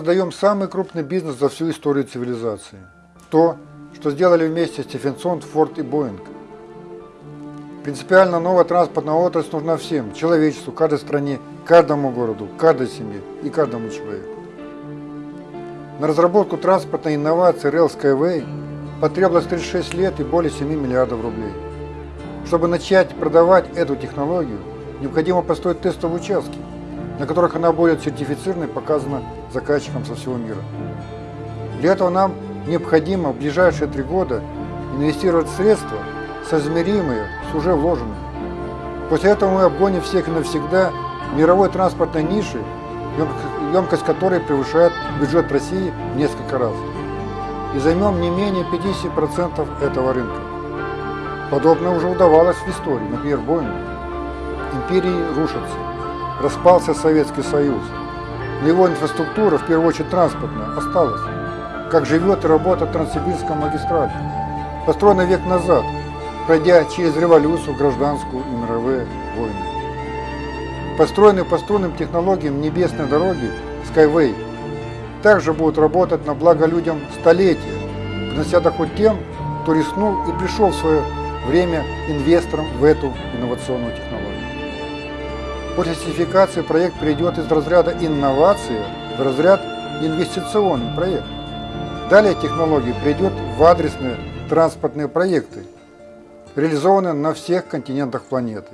Создаем самый крупный бизнес за всю историю цивилизации. То, что сделали вместе Стефенсон, Форд и Боинг. Принципиально новая транспортная отрасль нужна всем, человечеству, каждой стране, каждому городу, каждой семье и каждому человеку. На разработку транспортной инновации Rail Skyway потребовалось 36 лет и более 7 миллиардов рублей. Чтобы начать продавать эту технологию, необходимо построить тестовые участки, на которых она будет сертифицирована и показана заказчикам со всего мира. Для этого нам необходимо в ближайшие три года инвестировать средства, соизмеримые с уже вложенными. После этого мы обгоним всех навсегда мировой транспортной ниши, емкость которой превышает бюджет России в несколько раз. И займем не менее 50% этого рынка. Подобное уже удавалось в истории, например, Боингу. Империи рушатся. Распался Советский Союз. Но его инфраструктура, в первую очередь транспортная, осталась. Как живет и работает Транссибирская магистраль. Построена век назад, пройдя через революцию, гражданскую и мировые войны. Построенные по струнным технологиям небесной дороги Skyway также будут работать на благо людям столетия, принося доход тем, кто рискнул и пришел в свое время инвестором в эту инновационную технологию. После сертификации проект перейдет из разряда инновации в разряд инвестиционный проект. Далее технология придет в адресные транспортные проекты, реализованные на всех континентах планеты.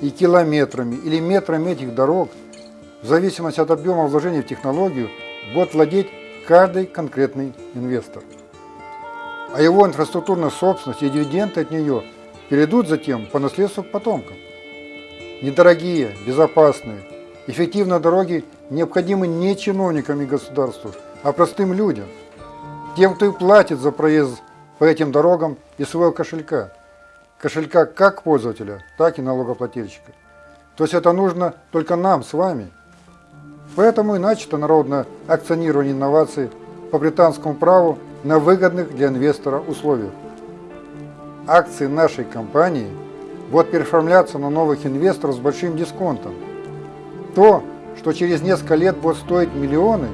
И километрами или метрами этих дорог, в зависимости от объема вложений в технологию, будет владеть каждый конкретный инвестор. А его инфраструктурная собственность и дивиденды от нее перейдут затем по наследству к потомкам. Недорогие, безопасные, эффективные дороги необходимы не чиновникам и государству, а простым людям, тем, кто и платит за проезд по этим дорогам из своего кошелька. Кошелька как пользователя, так и налогоплательщика. То есть это нужно только нам с вами. Поэтому и начато народное акционирование инноваций по британскому праву на выгодных для инвестора условиях. Акции нашей компании – будут переоформляться на новых инвесторов с большим дисконтом. То, что через несколько лет будет стоить миллионы,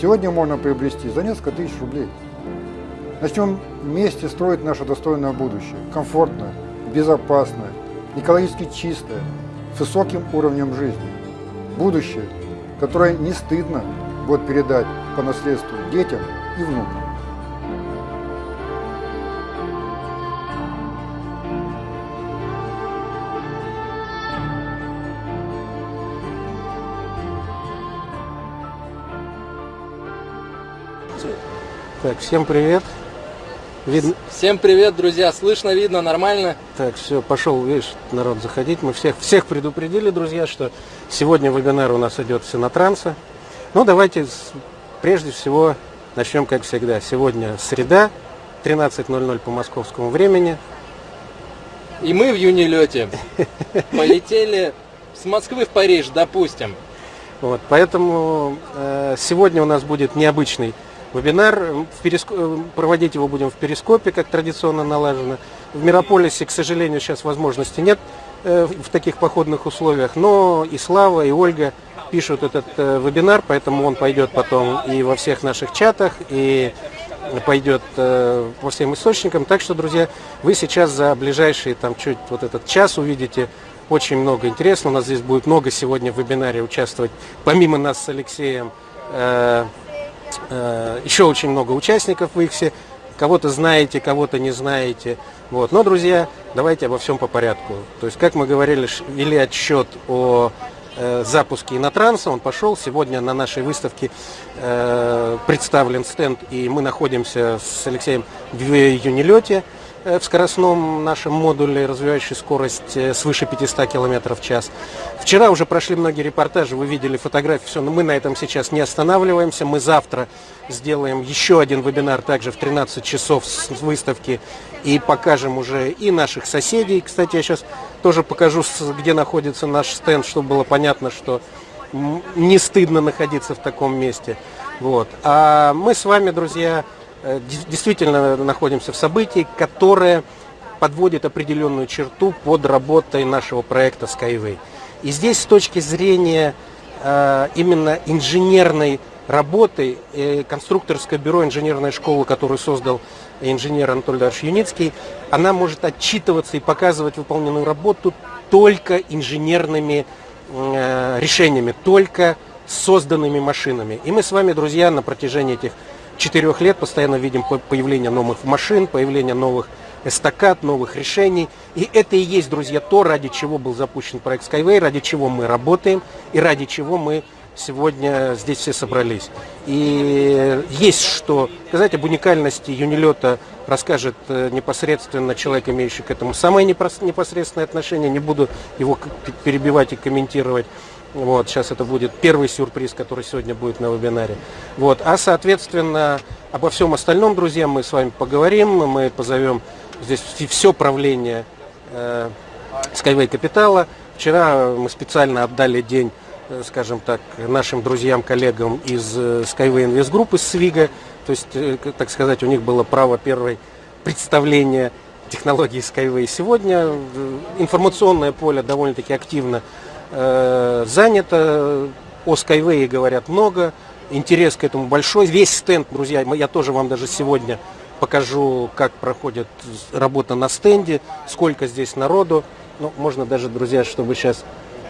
сегодня можно приобрести за несколько тысяч рублей. Начнем вместе строить наше достойное будущее, комфортное, безопасное, экологически чистое, с высоким уровнем жизни. Будущее, которое не стыдно будет передать по наследству детям и внукам. Так, всем привет. Видно... Всем привет, друзья. Слышно, видно, нормально? Так, все, пошел, видишь, народ заходить. Мы всех, всех предупредили, друзья, что сегодня вебинар у нас идет все на транса. Ну, давайте прежде всего начнем, как всегда. Сегодня среда, 13.00 по московскому времени. И мы в юнилете полетели с Москвы в Париж, допустим. Вот, поэтому э, сегодня у нас будет необычный Вебинар, в переск... проводить его будем в Перископе, как традиционно налажено. В Мирополисе, к сожалению, сейчас возможности нет э, в таких походных условиях, но и Слава, и Ольга пишут этот э, вебинар, поэтому он пойдет потом и во всех наших чатах, и пойдет э, по всем источникам. Так что, друзья, вы сейчас за ближайшие там чуть вот этот час увидите очень много интересного. У нас здесь будет много сегодня в вебинаре участвовать, помимо нас с Алексеем, Э, еще очень много участников в все Кого-то знаете, кого-то не знаете. Вот. Но, друзья, давайте обо всем по порядку. То есть, как мы говорили, вели отчет о э, запуске Инотранса. Он пошел. Сегодня на нашей выставке э, представлен стенд, и мы находимся с Алексеем в Юнилете. Э, в скоростном нашем модуле, развивающий скорость э, свыше 500 км в час. Вчера уже прошли многие репортажи, вы видели фотографии, все, но мы на этом сейчас не останавливаемся. Мы завтра сделаем еще один вебинар также в 13 часов с выставки и покажем уже и наших соседей. Кстати, я сейчас тоже покажу, где находится наш стенд, чтобы было понятно, что не стыдно находиться в таком месте. Вот. А мы с вами, друзья, действительно находимся в событии, которое подводит определенную черту под работой нашего проекта Skyway. И здесь с точки зрения э, именно инженерной работы э, конструкторское бюро инженерной школы, которую создал инженер Анатолий Дарович Юницкий, она может отчитываться и показывать выполненную работу только инженерными э, решениями, только созданными машинами. И мы с вами, друзья, на протяжении этих четырех лет постоянно видим появление новых машин, появление новых эстакад, новых решений. И это и есть, друзья, то, ради чего был запущен проект Skyway, ради чего мы работаем и ради чего мы сегодня здесь все собрались. И есть что сказать об уникальности юнилета расскажет э, непосредственно человек, имеющий к этому самое непосредственное отношение. Не буду его перебивать и комментировать. Вот, сейчас это будет первый сюрприз, который сегодня будет на вебинаре. Вот, а, соответственно, обо всем остальном, друзья, мы с вами поговорим. Мы позовем здесь все правление э, Skyway Капитала. Вчера мы специально отдали день, э, скажем так, нашим друзьям, коллегам из э, Skyway Invest Group, из Свига. То есть, э, так сказать, у них было право первой представления технологии Skyway. Сегодня э, информационное поле довольно-таки активно э, занято, о Skyway говорят много, интерес к этому большой. Весь стенд, друзья, я тоже вам даже сегодня покажу, как проходит работа на стенде, сколько здесь народу. Ну, можно даже, друзья, чтобы сейчас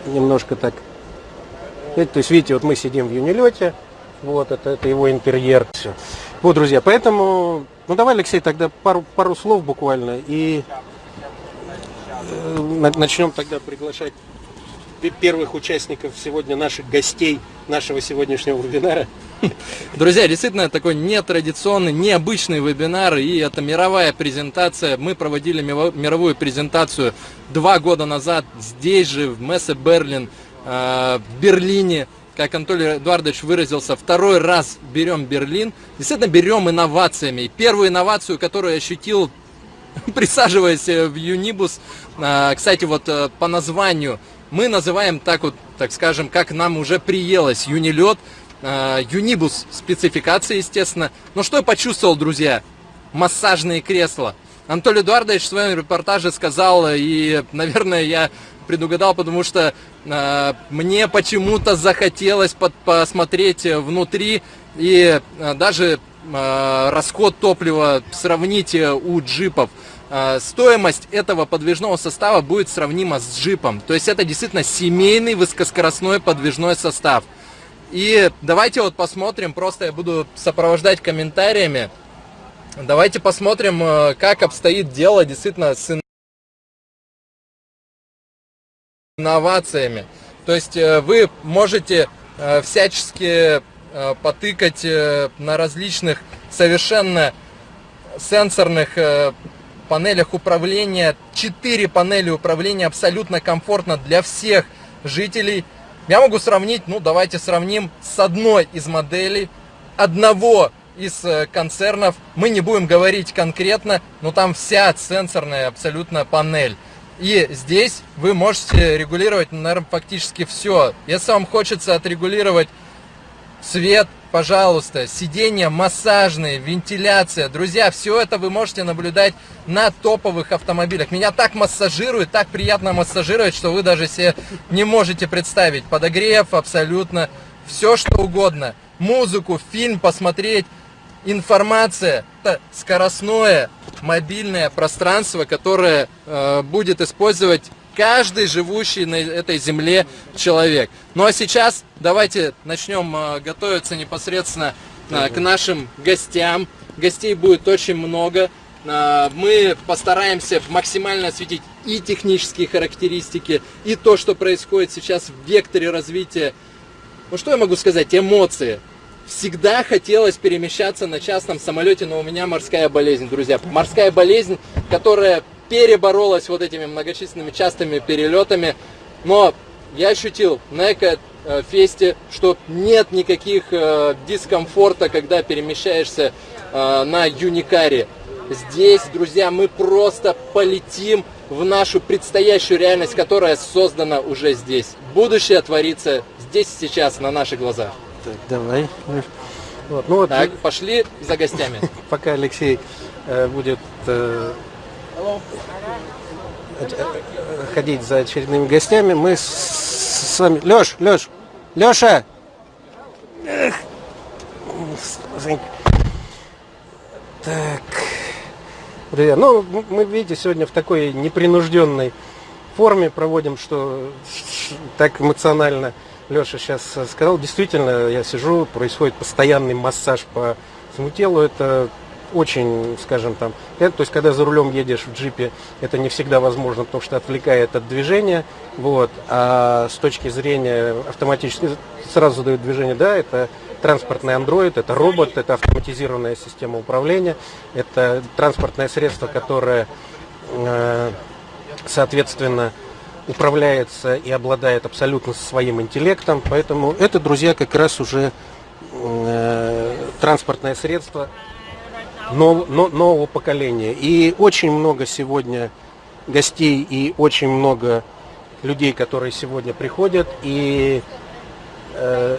немножко так... То есть, видите, вот мы сидим в юнилете, вот, это, это его интерьер. Все. Вот, друзья, поэтому, ну давай, Алексей, тогда пару, пару слов буквально и э, начнем тогда приглашать первых участников сегодня, наших гостей нашего сегодняшнего вебинара. Друзья, действительно такой нетрадиционный, необычный вебинар, и это мировая презентация. Мы проводили мировую презентацию два года назад здесь же, в Мессе Берлин, э, в Берлине. Как Анатолий Эдуардович выразился, второй раз берем Берлин. Действительно берем инновациями. первую инновацию, которую я ощутил, присаживаясь в Юнибус, э, кстати, вот э, по названию – мы называем так вот, так скажем, как нам уже приелось, юнилет, э, юнибус спецификации, естественно. Но что я почувствовал, друзья? Массажные кресла. Анатолий Эдуардович в своем репортаже сказал, и, наверное, я предугадал, потому что э, мне почему-то захотелось под, посмотреть внутри и э, даже э, расход топлива сравнить у джипов. А, стоимость этого подвижного состава будет сравнима с джипом. То есть это действительно семейный высокоскоростной подвижной состав. И давайте вот посмотрим, просто я буду сопровождать комментариями. Давайте посмотрим, э, как обстоит дело действительно с инновациями. То есть э, вы можете э, всячески потыкать на различных совершенно сенсорных панелях управления. 4 панели управления абсолютно комфортно для всех жителей. Я могу сравнить, ну давайте сравним с одной из моделей одного из э, концернов. Мы не будем говорить конкретно, но там вся сенсорная абсолютно панель. И здесь вы можете регулировать, наверное, фактически все. Если вам хочется отрегулировать свет, пожалуйста, сиденья массажные, вентиляция. Друзья, все это вы можете наблюдать на топовых автомобилях. Меня так массажирует, так приятно массажировать, что вы даже себе не можете представить. Подогрев абсолютно, все что угодно. Музыку, фильм посмотреть, информация. Это скоростное мобильное пространство, которое э, будет использовать каждый живущий на этой земле человек. Ну а сейчас давайте начнем э, готовиться непосредственно э, к нашим гостям. Гостей будет очень много. Э, мы постараемся максимально осветить и технические характеристики, и то, что происходит сейчас в векторе развития. Ну что я могу сказать? Эмоции. Всегда хотелось перемещаться на частном самолете, но у меня морская болезнь, друзья. Морская болезнь, которая переборолась вот этими многочисленными частыми перелетами. Но я ощутил на эко-фесте, что нет никаких э, дискомфорта, когда перемещаешься э, на Юникаре. Здесь, друзья, мы просто полетим в нашу предстоящую реальность, которая создана уже здесь. Будущее творится здесь сейчас, на наших глазах. Так, давай. Вот, ну вот, так, пошли за гостями. Пока Алексей э, будет э, ходить за очередными гостями, мы с, с вами... Леш, Леш, Леша! Эх. Так. Друзья, ну, мы, видите, сегодня в такой непринужденной форме проводим, что так эмоционально Леша сейчас сказал. Действительно, я сижу, происходит постоянный массаж по всему телу. Это очень, скажем там, это, то есть когда за рулем едешь в джипе, это не всегда возможно, потому что отвлекает от движения, вот, а с точки зрения автоматически сразу дают движение, да, это транспортный андроид, это робот, это автоматизированная система управления, это транспортное средство, которое, э, соответственно, управляется и обладает абсолютно своим интеллектом, поэтому это, друзья, как раз уже э, транспортное средство нов- но- нового поколения. И очень много сегодня гостей и очень много людей, которые сегодня приходят. И э,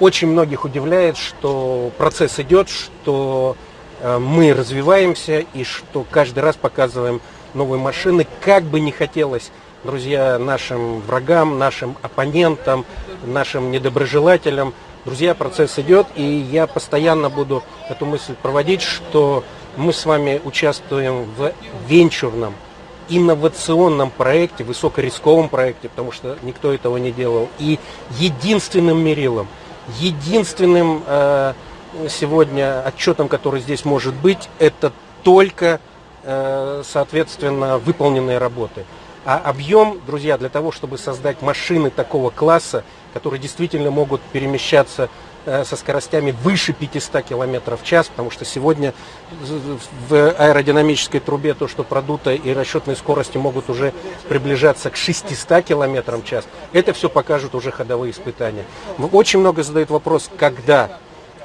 очень многих удивляет, что процесс идет, что э, мы развиваемся и что каждый раз показываем новые машины. Как бы не хотелось, друзья, нашим врагам, нашим оппонентам, нашим недоброжелателям, друзья, процесс идет, и я постоянно буду эту мысль проводить, что мы с вами участвуем в венчурном, инновационном проекте, высокорисковом проекте, потому что никто этого не делал. И единственным мерилом, единственным э, сегодня отчетом, который здесь может быть, это только, э, соответственно, выполненные работы. А объем, друзья, для того, чтобы создать машины такого класса, которые действительно могут перемещаться э, со скоростями выше 500 км в час, потому что сегодня в аэродинамической трубе то, что продуто, и расчетные скорости могут уже приближаться к 600 км в час, это все покажут уже ходовые испытания. Очень много задают вопрос, когда.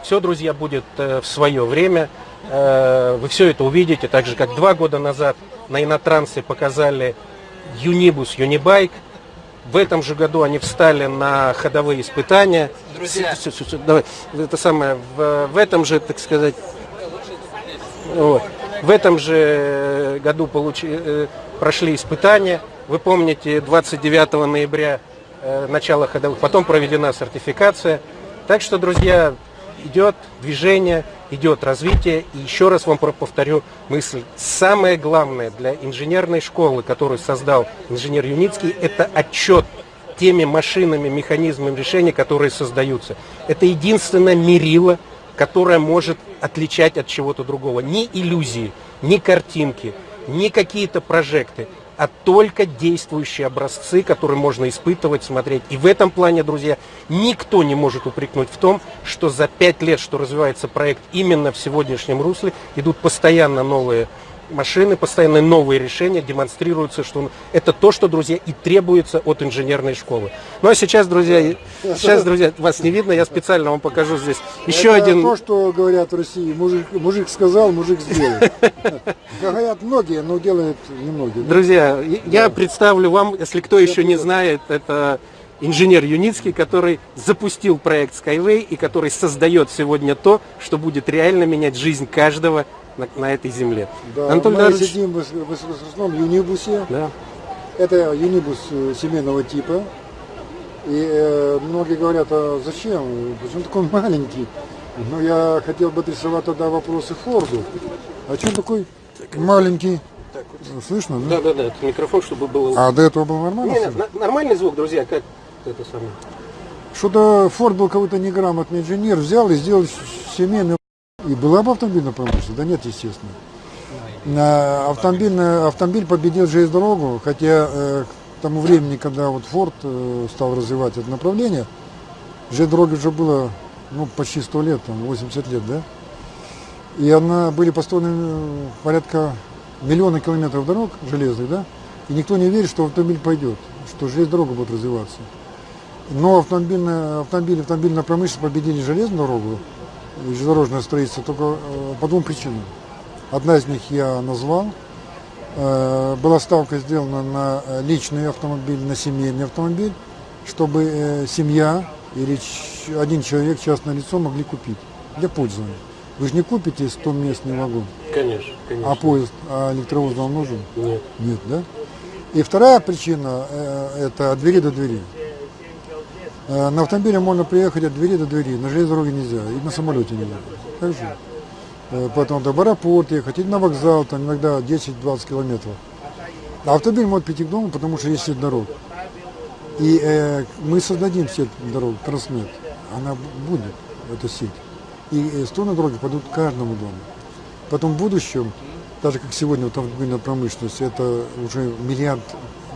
Все, друзья, будет э, в свое время. Э, Вы все это увидите, так же, как два года назад на Инотрансе показали Юнибус, Юнибайк. В этом же году они встали на ходовые испытания. Друзья. Всё, всё, всё, давай. Это самое, в, в этом же, так сказать, вот, в этом же году получи, э, прошли испытания. Вы помните, 29 ноября э, начало ходовых, потом проведена сертификация. Так что, друзья, идет движение, идет развитие. И еще раз вам повторю мысль. Самое главное для инженерной школы, которую создал инженер Юницкий, это отчет теми машинами, механизмами решения, которые создаются. Это единственное мерило, которое может отличать от чего-то другого. Ни иллюзии, ни картинки, ни какие-то прожекты, а только действующие образцы, которые можно испытывать, смотреть. И в этом плане, друзья, никто не может упрекнуть в том, что за пять лет, что развивается проект именно в сегодняшнем русле, идут постоянно новые машины, постоянно новые решения, демонстрируются, что это то, что, друзья, и требуется от инженерной школы. Ну а сейчас, друзья, сейчас, друзья, вас не видно, я специально вам покажу здесь еще Это один... то, что говорят в России. Мужик, мужик сказал, мужик сделал. Говорят многие, но делают немногие. Друзья, я представлю вам, если кто еще не знает, это инженер Юницкий, который запустил проект Skyway и который создает сегодня то, что будет реально менять жизнь каждого на, на этой земле. Да, Анатолий мы Леонидович, сидим в в высокоскоростном юнибусе. да. Это юнибус э, семейного типа. И э, многие говорят, а зачем? Почему такой маленький? Но я хотел бы адресовать тогда вопросы Форду. А что такой маленький? Слышно, да? Да, да, да, это микрофон, чтобы был... А до этого был нормально? Не, не, на- нормальный звук, друзья, как это самое. Что-то Форд был какой-то неграмотный инженер, взял и сделал семейный и была бы автомобильная промышленность? Да нет, естественно. На автомобильный, автомобиль победил железнодорогу, хотя э, к тому времени, когда вот Форд э, стал развивать это направление, железнодороге уже было ну, почти 100 лет, там, 80 лет, да? И она были построены э, порядка миллиона километров дорог железных, да? И никто не верит, что автомобиль пойдет, что железная будет развиваться. Но автомобильная, автомобиль, автомобильная промышленность победили железную дорогу железнодорожное строительство только э, по двум причинам. Одна из них я назвал. Э, Была ставка сделана на э, личный автомобиль, на семейный автомобиль, чтобы семья или один человек, частное лицо могли купить для пользования. Вы же не купите 100 местный вагон, Конечно, конечно. а поезд, а электровоз вам нужен? Нет. Нет, да? И вторая причина это от двери до двери. Э, На автомобиле можно приехать от двери до двери, на железной дороге нельзя, и на самолете нельзя. Так же. Э, Потом до в аэропорт ехать, и на вокзал, там иногда 10-20 километров. А автомобиль может прийти к дому, потому что есть сеть дорог. И э, мы создадим сеть дорог, Транснет. Она будет, эта сеть. И э, стороны дороги пойдут каждому дому. Потом в будущем, даже как сегодня вот автомобильная промышленность, это уже миллиард,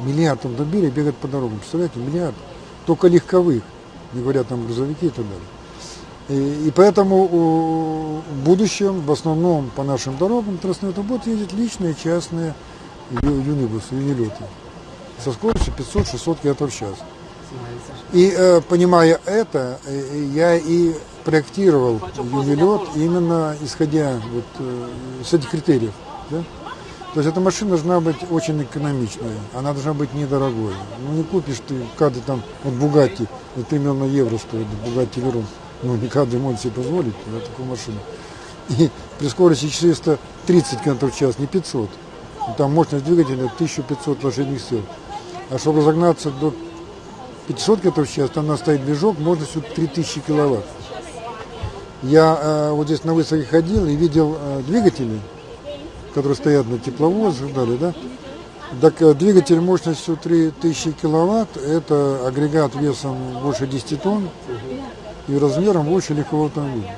миллиард автомобилей бегает по дорогам. Представляете, миллиард. Только легковых, не говоря там грузовики и так далее. И, и поэтому в будущем, в основном по нашим дорогам, Транснета будут ездить личные, частные ю- юнибусы, юнилеты со скоростью 500-600 км в час. И э, понимая это, э, я и проектировал юнилет именно исходя вот, э, с этих критериев. Да? То есть эта машина должна быть очень экономичная, она должна быть недорогой. Ну не купишь ты каждый там, вот Бугатти, это 3 миллиона евро стоит, Бугатти Верон. Ну не каждый может себе позволить да, такую машину. И при скорости 430 км в час, не 500. Там мощность двигателя 1500 лошадиных сил. А чтобы разогнаться до 500 км в час, там у нас стоит движок мощностью 3000 киловатт. Я э, вот здесь на выставке ходил и видел э, двигатели, которые стоят на тепловозах, далее, да? Так э, двигатель мощностью 3000 киловатт, это агрегат весом больше 10 тонн и размером больше легкового автомобиля.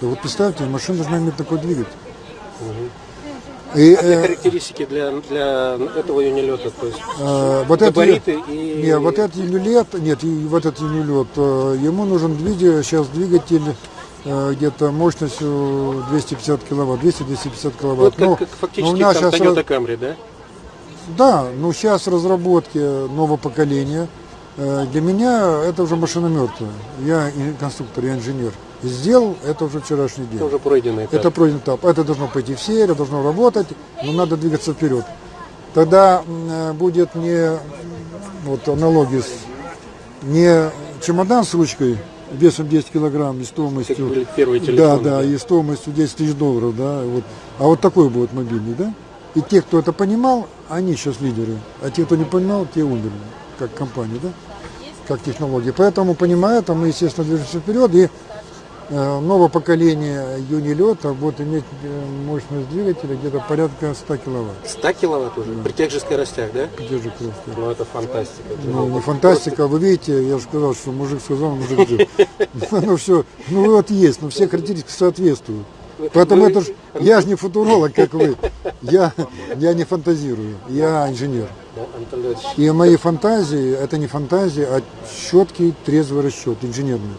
И вот представьте, машина должна иметь такой двигатель. И, А какие э, характеристики для, для этого юнилета? То есть Э, вот габариты и... нет, вот этот юнилет, нет, и вот этот юнилет, э, ему нужен двигатель, сейчас двигатель где-то мощностью 250 киловатт, 200-250 киловатт. Вот как, Ну, как ну, фактически у нас там щас Toyota Camry, да? Да, ну сейчас разработки нового поколения. Э, Для меня это уже машина мертвая. Я конструктор, я инженер. Сделал это уже вчерашний день. Это уже пройденный этап. Это пройденный этап. Это должно пойти в серию, должно работать, но надо двигаться вперед. Тогда э, будет не вот аналогия с не чемодан с ручкой весом 10 килограмм и Как стоимостью были первые да, телефоны. да, и стоимостью 10 тысяч долларов, да, вот. А вот такой будет мобильный, да? И те, кто это понимал, они сейчас лидеры. А те, кто не понимал, те умерли, как компания, да? Как технология. Поэтому, понимая это, мы, естественно, движемся вперед. И новое поколение юнилета будет иметь э, мощность двигателя где-то порядка 100 киловатт. 100 киловатт уже? При тех же скоростях, да? Поддержи просто. Ну, это фантастика. Ну, не фантастика, вы видите, я же сказал, что мужик сказал, мужик жив. Ну все, ну вот есть, но все характеристики соответствуют. Поэтому это ж, я же не футуролог, как вы. Я, я не фантазирую, я инженер. Да, И мои фантазии, это не фантазии, а четкий, трезвый расчет, инженерный.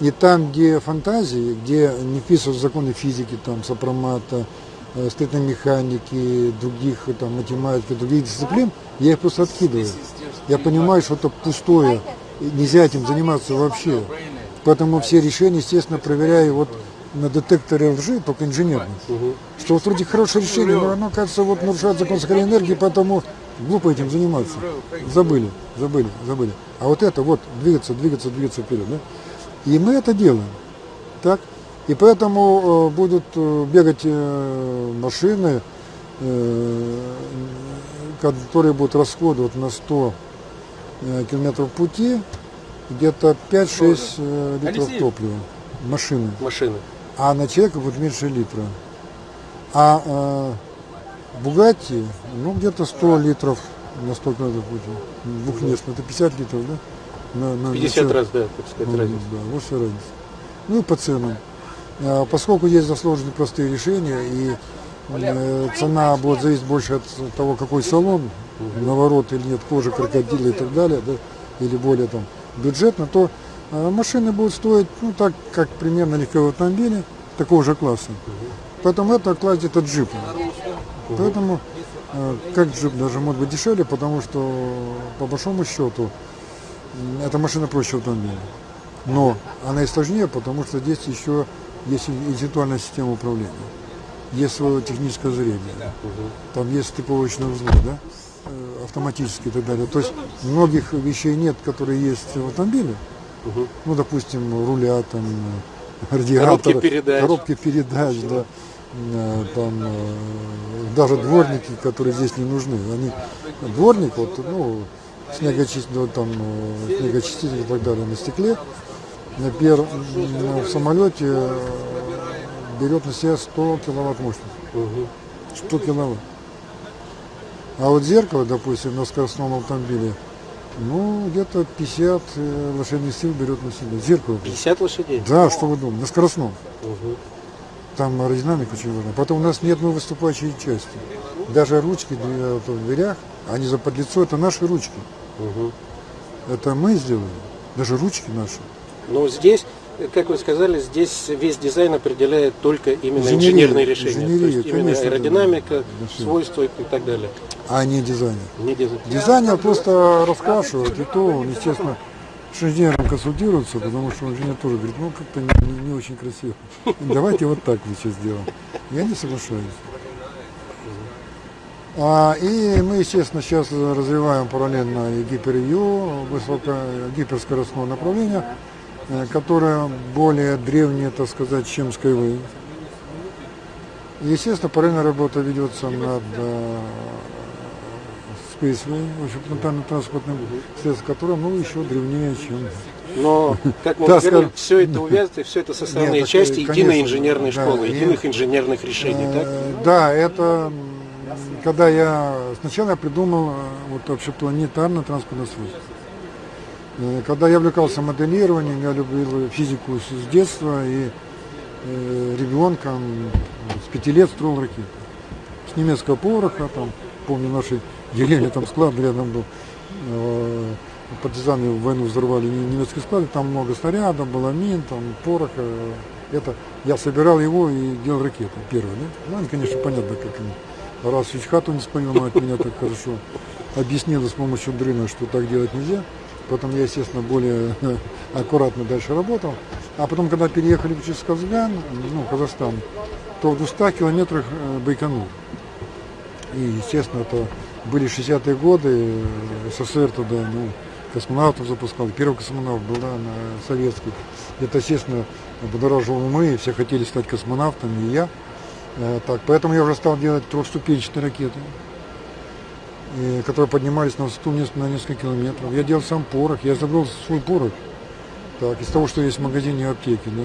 И там, где фантазии, где не вписываются законы физики, там, сопромата, э, строительной механики, других э, там, математики, других дисциплин, я их просто откидываю. Я понимаю, что это пустое, нельзя этим заниматься вообще. Поэтому все решения, естественно, проверяю вот на детекторе лжи, только инженерном. Что вот вроде хорошее решение, но оно, кажется, вот нарушает закон сохранения энергии, поэтому глупо этим заниматься. Забыли, забыли, забыли. А вот это вот, двигаться, двигаться, двигаться вперед, да? И мы это делаем. Так? И поэтому э, будут э, бегать э, машины, которые будут расходовать на 100 э, километров пути где-то 5-6 э, литров топлива. Машины. машины. А на человека будет меньше литра. А э, Бугатти, ну где-то 100 литров на 100 километров пути. Двухместно, это 50 литров, да? На, на- на 50 человека. раз, да, так сказать, Ну, разница. Да, вот вся разница. Ну и по ценам. А, Поскольку есть засложенные простые решения, и э, цена будет зависеть больше от того, какой салон, наворот или нет, кожи, крокодила и так далее, да, или более там бюджетно, то э, машины будут стоить, ну так, как примерно легковые автомобили такого же класса. Поэтому это класс где-то джипа. Поэтому э, как джип даже может быть дешевле, потому что по большому счету эта машина проще автомобиля. Но она и сложнее, потому что здесь еще есть интеллектуальная система управления. Есть свое техническое зрение. Там есть стыковочные узлы, да? э, автоматические и так далее. То есть многих вещей нет, которые есть в автомобиле. Ну, допустим, руля, там, э, радиатора, Коробки передач. коробки передач, да. Э, Там даже дворники, которые здесь не нужны. Они, дворник, вот, ну, снегочиститель, там, э, снегочиститель и так далее на стекле. Например, м, в самолете э, берет на себя 100 киловатт мощности. 100 киловатт. А вот зеркало, допустим, на скоростном автомобиле, ну, где-то 50 э, лошадиных сил берет на себя. Зеркало. 50 лошадей? Да, что вы думаете, на скоростном. Мгм. Там аэродинамика очень важна. Потом у нас нет одной выступающей части. Даже ручки в дверях, они за подлицо, это наши ручки. Мгм. Это мы сделали. Даже ручки наши. Но здесь, как вы сказали, здесь весь дизайн определяет только именно Инженерия, инженерные решения. инженерия, То есть именно конечно, да. аэродинамика, Да, свойства и так далее. а не дизайнер. Не дизайн. Дизайнер просто раскрашивает, и то он, естественно, с инженером консультируется, потому что инженер тоже говорит, ну как-то не, не- не очень красиво. Давайте вот так лучше сделаем. Я не соглашаюсь. А, и мы, естественно, сейчас развиваем параллельно и гипервью, высоко, гиперскоростное направление, э, которое более древнее, так сказать, чем Skyway. Естественно, параллельно работа ведется над э, Spaceway, в общем, планетарно-транспортным средством, которое, ну, еще древнее, чем... Но, как мы Да, скажем. все это увязано, все это составные Нет, так, части конечно, единой инженерной да, школы, единых инженерных решений, так? Э, Да, это когда я сначала я придумал э, вот вообще планетарно-транспортное свойство. Э, Когда я увлекался моделированием, я любил физику с детства и э, ребенком с пяти лет строил ракеты. С немецкого пороха, там, помню, нашей деревне там склад рядом был. Партизаны в войну взорвали не- немецкий склад, там много снарядов, было мин, там пороха. Это я собирал его и делал ракеты первые, да? Ну, они, конечно, понятно, как они. Раз чуть хату не от меня так хорошо объяснила с помощью дрына, что так делать нельзя. Потом я, естественно, более аккуратно дальше работал. А потом, когда переехали в Ческазган, ну, Казахстан, то в 200 километрах э, Байконур. И, естественно, это были 60-е годы, э, СССР туда, ну, космонавтов запускал. Первый космонавт был, да, советский. Это, естественно, будоражило умы, все хотели стать космонавтами, и я. Э, Так, поэтому я уже стал делать трехступенчатые ракеты, э, которые поднимались на высоту на несколько километров. Я делал сам порох, я изобрел свой порох. Так, из того, что есть в магазине и аптеке, да.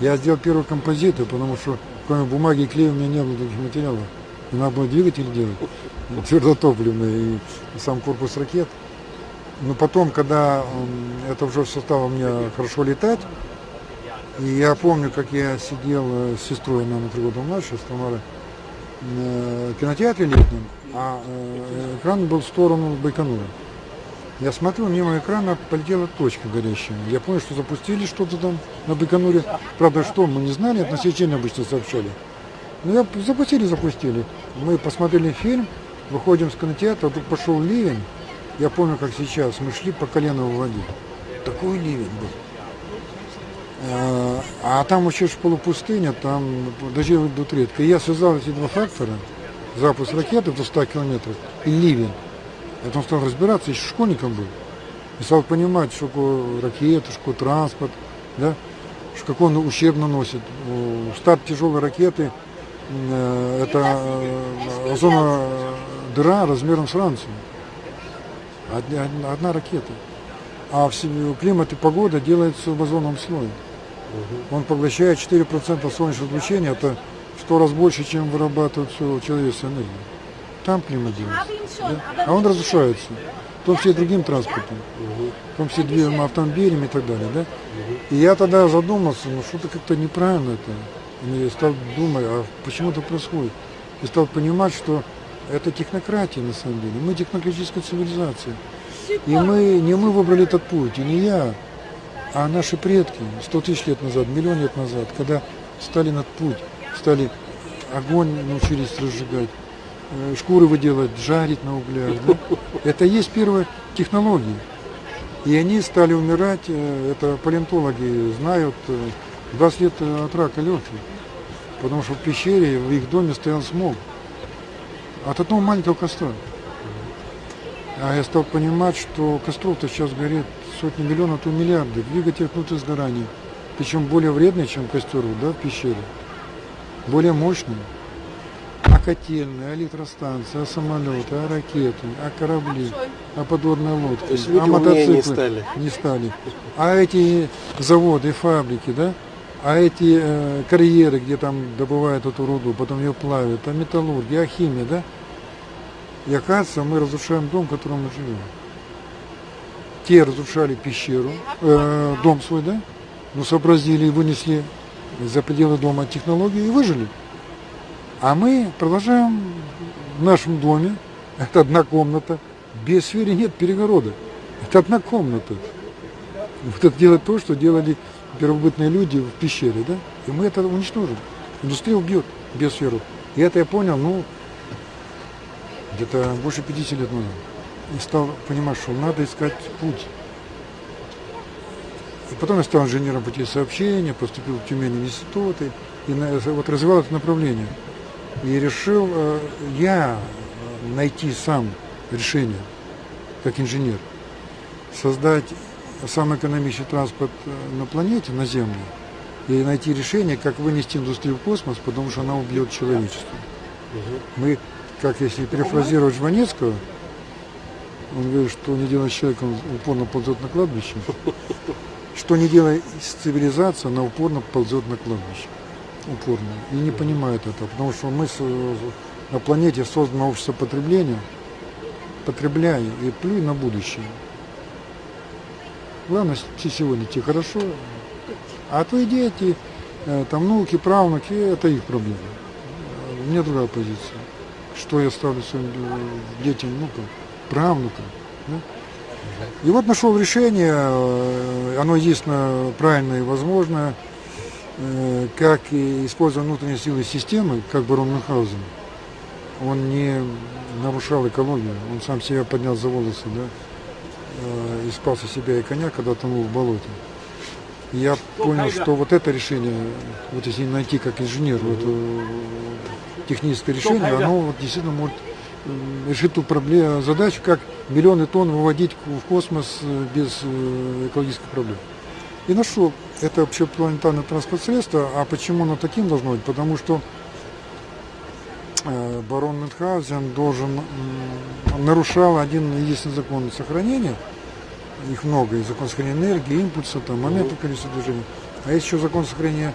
Я сделал первые композиты, потому что кроме бумаги и клея у меня не было других материалов. И надо было двигатель делать, твердотопливный, и сам корпус ракет. Но потом, когда это уже все стало мне хорошо летать, и я помню, как я сидел э, с сестрой, она на три года младше, с Тамарой, на кинотеатре летнем, а э, экран был в сторону Байконура. Я смотрю, мимо экрана полетела точка горящая. Я понял, что запустили что-то там на Байконуре. Правда, что, мы не знали, это на сечение обычно сообщали. Ну, я запустили, запустили. Мы посмотрели фильм, выходим с кинотеатра, тут пошел ливень. Я помню, как сейчас, мы шли по колено в воде. Такой ливень был. А, там вообще ж полупустыня, там дожди идут редко. И я связал эти два фактора, запуск ракеты до 100 километров и ливень. Я потом стал разбираться, еще школьником был. И стал понимать, что такое ракета, что такое транспорт, да, что какой он ущерб наносит. Старт тяжелой ракеты э, это э, озоновая дыра размером с Францию. Одна, одна- ракета. А климат и погода делается в озоновом слое. Он поглощает 4% солнечного излучения, это в 100 раз больше, чем вырабатывает все человеческая энергия. Там климат делается. да. А он разрушается. В том числе и другим транспортом. В том числе двигателем, автомобилями и так далее. Да? И я тогда задумался, ну что-то как-то неправильно это. И я стал думать, а почему это происходит? И стал понимать, что это технократия на самом деле. Мы технократическая цивилизация. И мы, не мы выбрали этот путь, и не я, а наши предки 100 тысяч лет назад, миллион лет назад, когда стали над путь, стали огонь научились разжигать, э, шкуры выделать, жарить на углях. да. Это есть первые технологии. И они стали умирать, э, это палеонтологи знают, э, 20 лет э, от рака легких. Потому что в пещере, в их доме стоял смог. От одного маленького костра. А я стал понимать, что костров-то сейчас горит сотни миллионов, а то миллиарды. Двигатель внутрь сгорания. Причем более вредный, чем костер да, в пещере. Более мощный. А котельные, а электростанции, а самолеты, а ракеты, а корабли, а подводные лодки, То есть а люди умнее не мотоциклы. стали. Не стали. А эти заводы, фабрики, да? А эти э, карьеры, где там добывают эту руду, потом ее плавят, а металлургия, а химия, да? И оказывается, мы разрушаем дом, в котором мы живем. Те разрушали пещеру, э, дом свой, да? Ну, сообразили и вынесли за пределы дома технологии и выжили. А мы продолжаем в нашем доме, это одна комната, без сферы нет перегорода. Это одна комната. Вот это делать то, что делали первобытные люди в пещере, да? И мы это уничтожим. Индустрия убьет биосферу. И это я понял, ну, где-то больше 50 лет назад. И стал понимать, что надо искать путь. И потом я стал инженером путей сообщения, поступил в Тюмень институты, и вот развивал это направление. И решил э, я э, найти сам решение, как инженер, создать самый экономичный транспорт э, на планете, на Землю, и найти решение, как вынести индустрию в космос, потому что она убьет человечество. Мы, как если перефразировать Жванецкого, он говорит, что не делает с человеком, упорно ползет на кладбище. Что не делает с цивилизацией, она упорно ползет на кладбище. Упорно. И не понимает этого, потому что мы на планете создано общество потребления, потребляй и плюй на будущее. Главное, с- сегодня тебе хорошо, а твои дети, э, там внуки, правнуки, это их проблема. У меня другая позиция. Что я ставлю своим э, детям, внукам, правнукам. да? И вот нашел решение, э, оно единственно правильное и возможное, э, как используя внутренние силы системы, как барон Мюнхгаузен. Он не нарушал экологию, он сам себя поднял за волосы, да, э, и спас себя и коня, когда тонул в болоте. И я понял, что вот это решение, вот если найти как инженер вот, техническое решение, оно вот действительно может э, решить ту проблему, задачу, как миллионы тонн выводить в космос э, без э, экологических проблем. И нашел это общепланетарное транспортное средство. А почему оно таким должно быть? Потому что барон Мюнхгаузен должен, нарушал один единственный закон сохранения, их много, и закон сохранения энергии, импульса, там, момента количества движения. А есть еще закон сохранения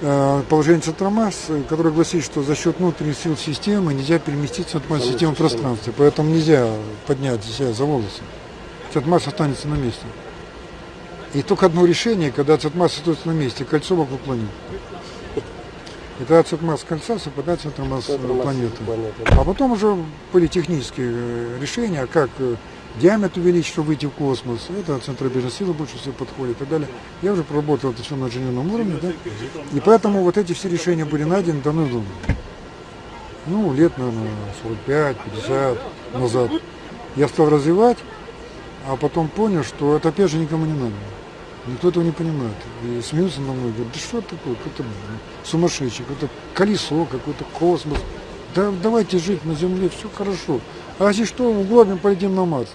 э, положения центра масс, э, который гласит, что за счет внутренних сил системы нельзя переместиться от массы системы в пространстве. Поэтому нельзя поднять себя за волосы. Центр останется на месте. И только одно решение, когда центр остается на месте, кольцо вокруг планеты. И тогда центр кольца совпадает с центром масс Центр массы планеты. А потом уже были технические э, решения, как диаметр увеличить, чтобы выйти в космос. Это центробежная сила больше всего подходит и так далее. Я уже проработал это все на инженерном уровне, да? И поэтому вот эти все решения были найдены давно-давно. Ну, лет, наверное, 45-50 назад. Я стал развивать, а потом понял, что это опять же никому не надо. Никто этого не понимает. И смеются на мной, говорят, да что такое, какой-то сумасшедший, какое-то колесо, какой-то космос. Да давайте жить на Земле, все хорошо. А если что, углобим, полетим на Марс.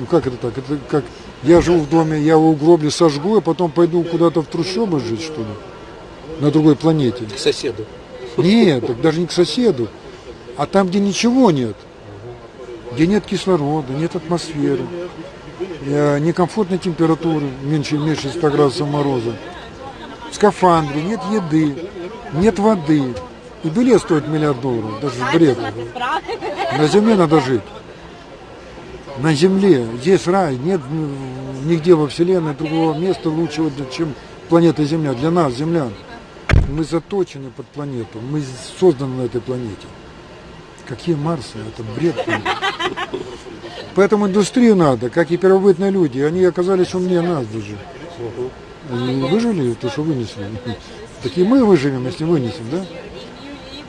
Ну как это так? Это как я живу в доме, я его углоблю, сожгу, а потом пойду куда-то в трущобы жить, что ли? На другой планете. К соседу. Нет, так даже не к соседу, а там, где ничего нет, где нет кислорода, нет атмосферы, э, некомфортной температуры, меньше, меньше 100 градусов мороза, в скафандре, нет еды, нет воды, и билет стоит миллиард долларов, даже бред. На земле надо жить. На земле, здесь рай, нет нигде во Вселенной другого места лучшего, чем планета Земля, для нас, землян. Мы заточены под планету, мы созданы на этой планете. Какие Марсы? Это бред. Поэтому индустрию надо, как и первобытные люди. Они оказались умнее нас даже. Они выжили, то, что вынесли. Такие мы выживем, если вынесем, да?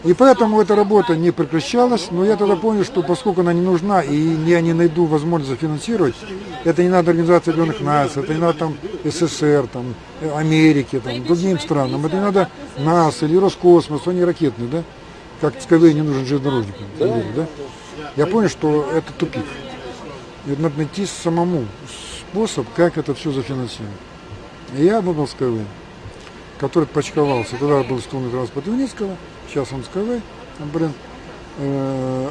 И поэтому эта работа не прекращалась, но я тогда понял, что поскольку она не нужна, и я не найду возможность зафинансировать, это не надо Организации Объединенных Наций, это не надо там СССР, там, э, Америке, там, другим странам, это не надо НАСА или Роскосмос, они ракетные, да? Как Skyway не нужен железнодорожникам, да. Я понял, что это тупик. И надо найти самому способ, как это все зафинансировать. И я выбрал Skyway, который почковался. Тогда был столный транспорт Юницкого, сейчас он Skyway, бренд,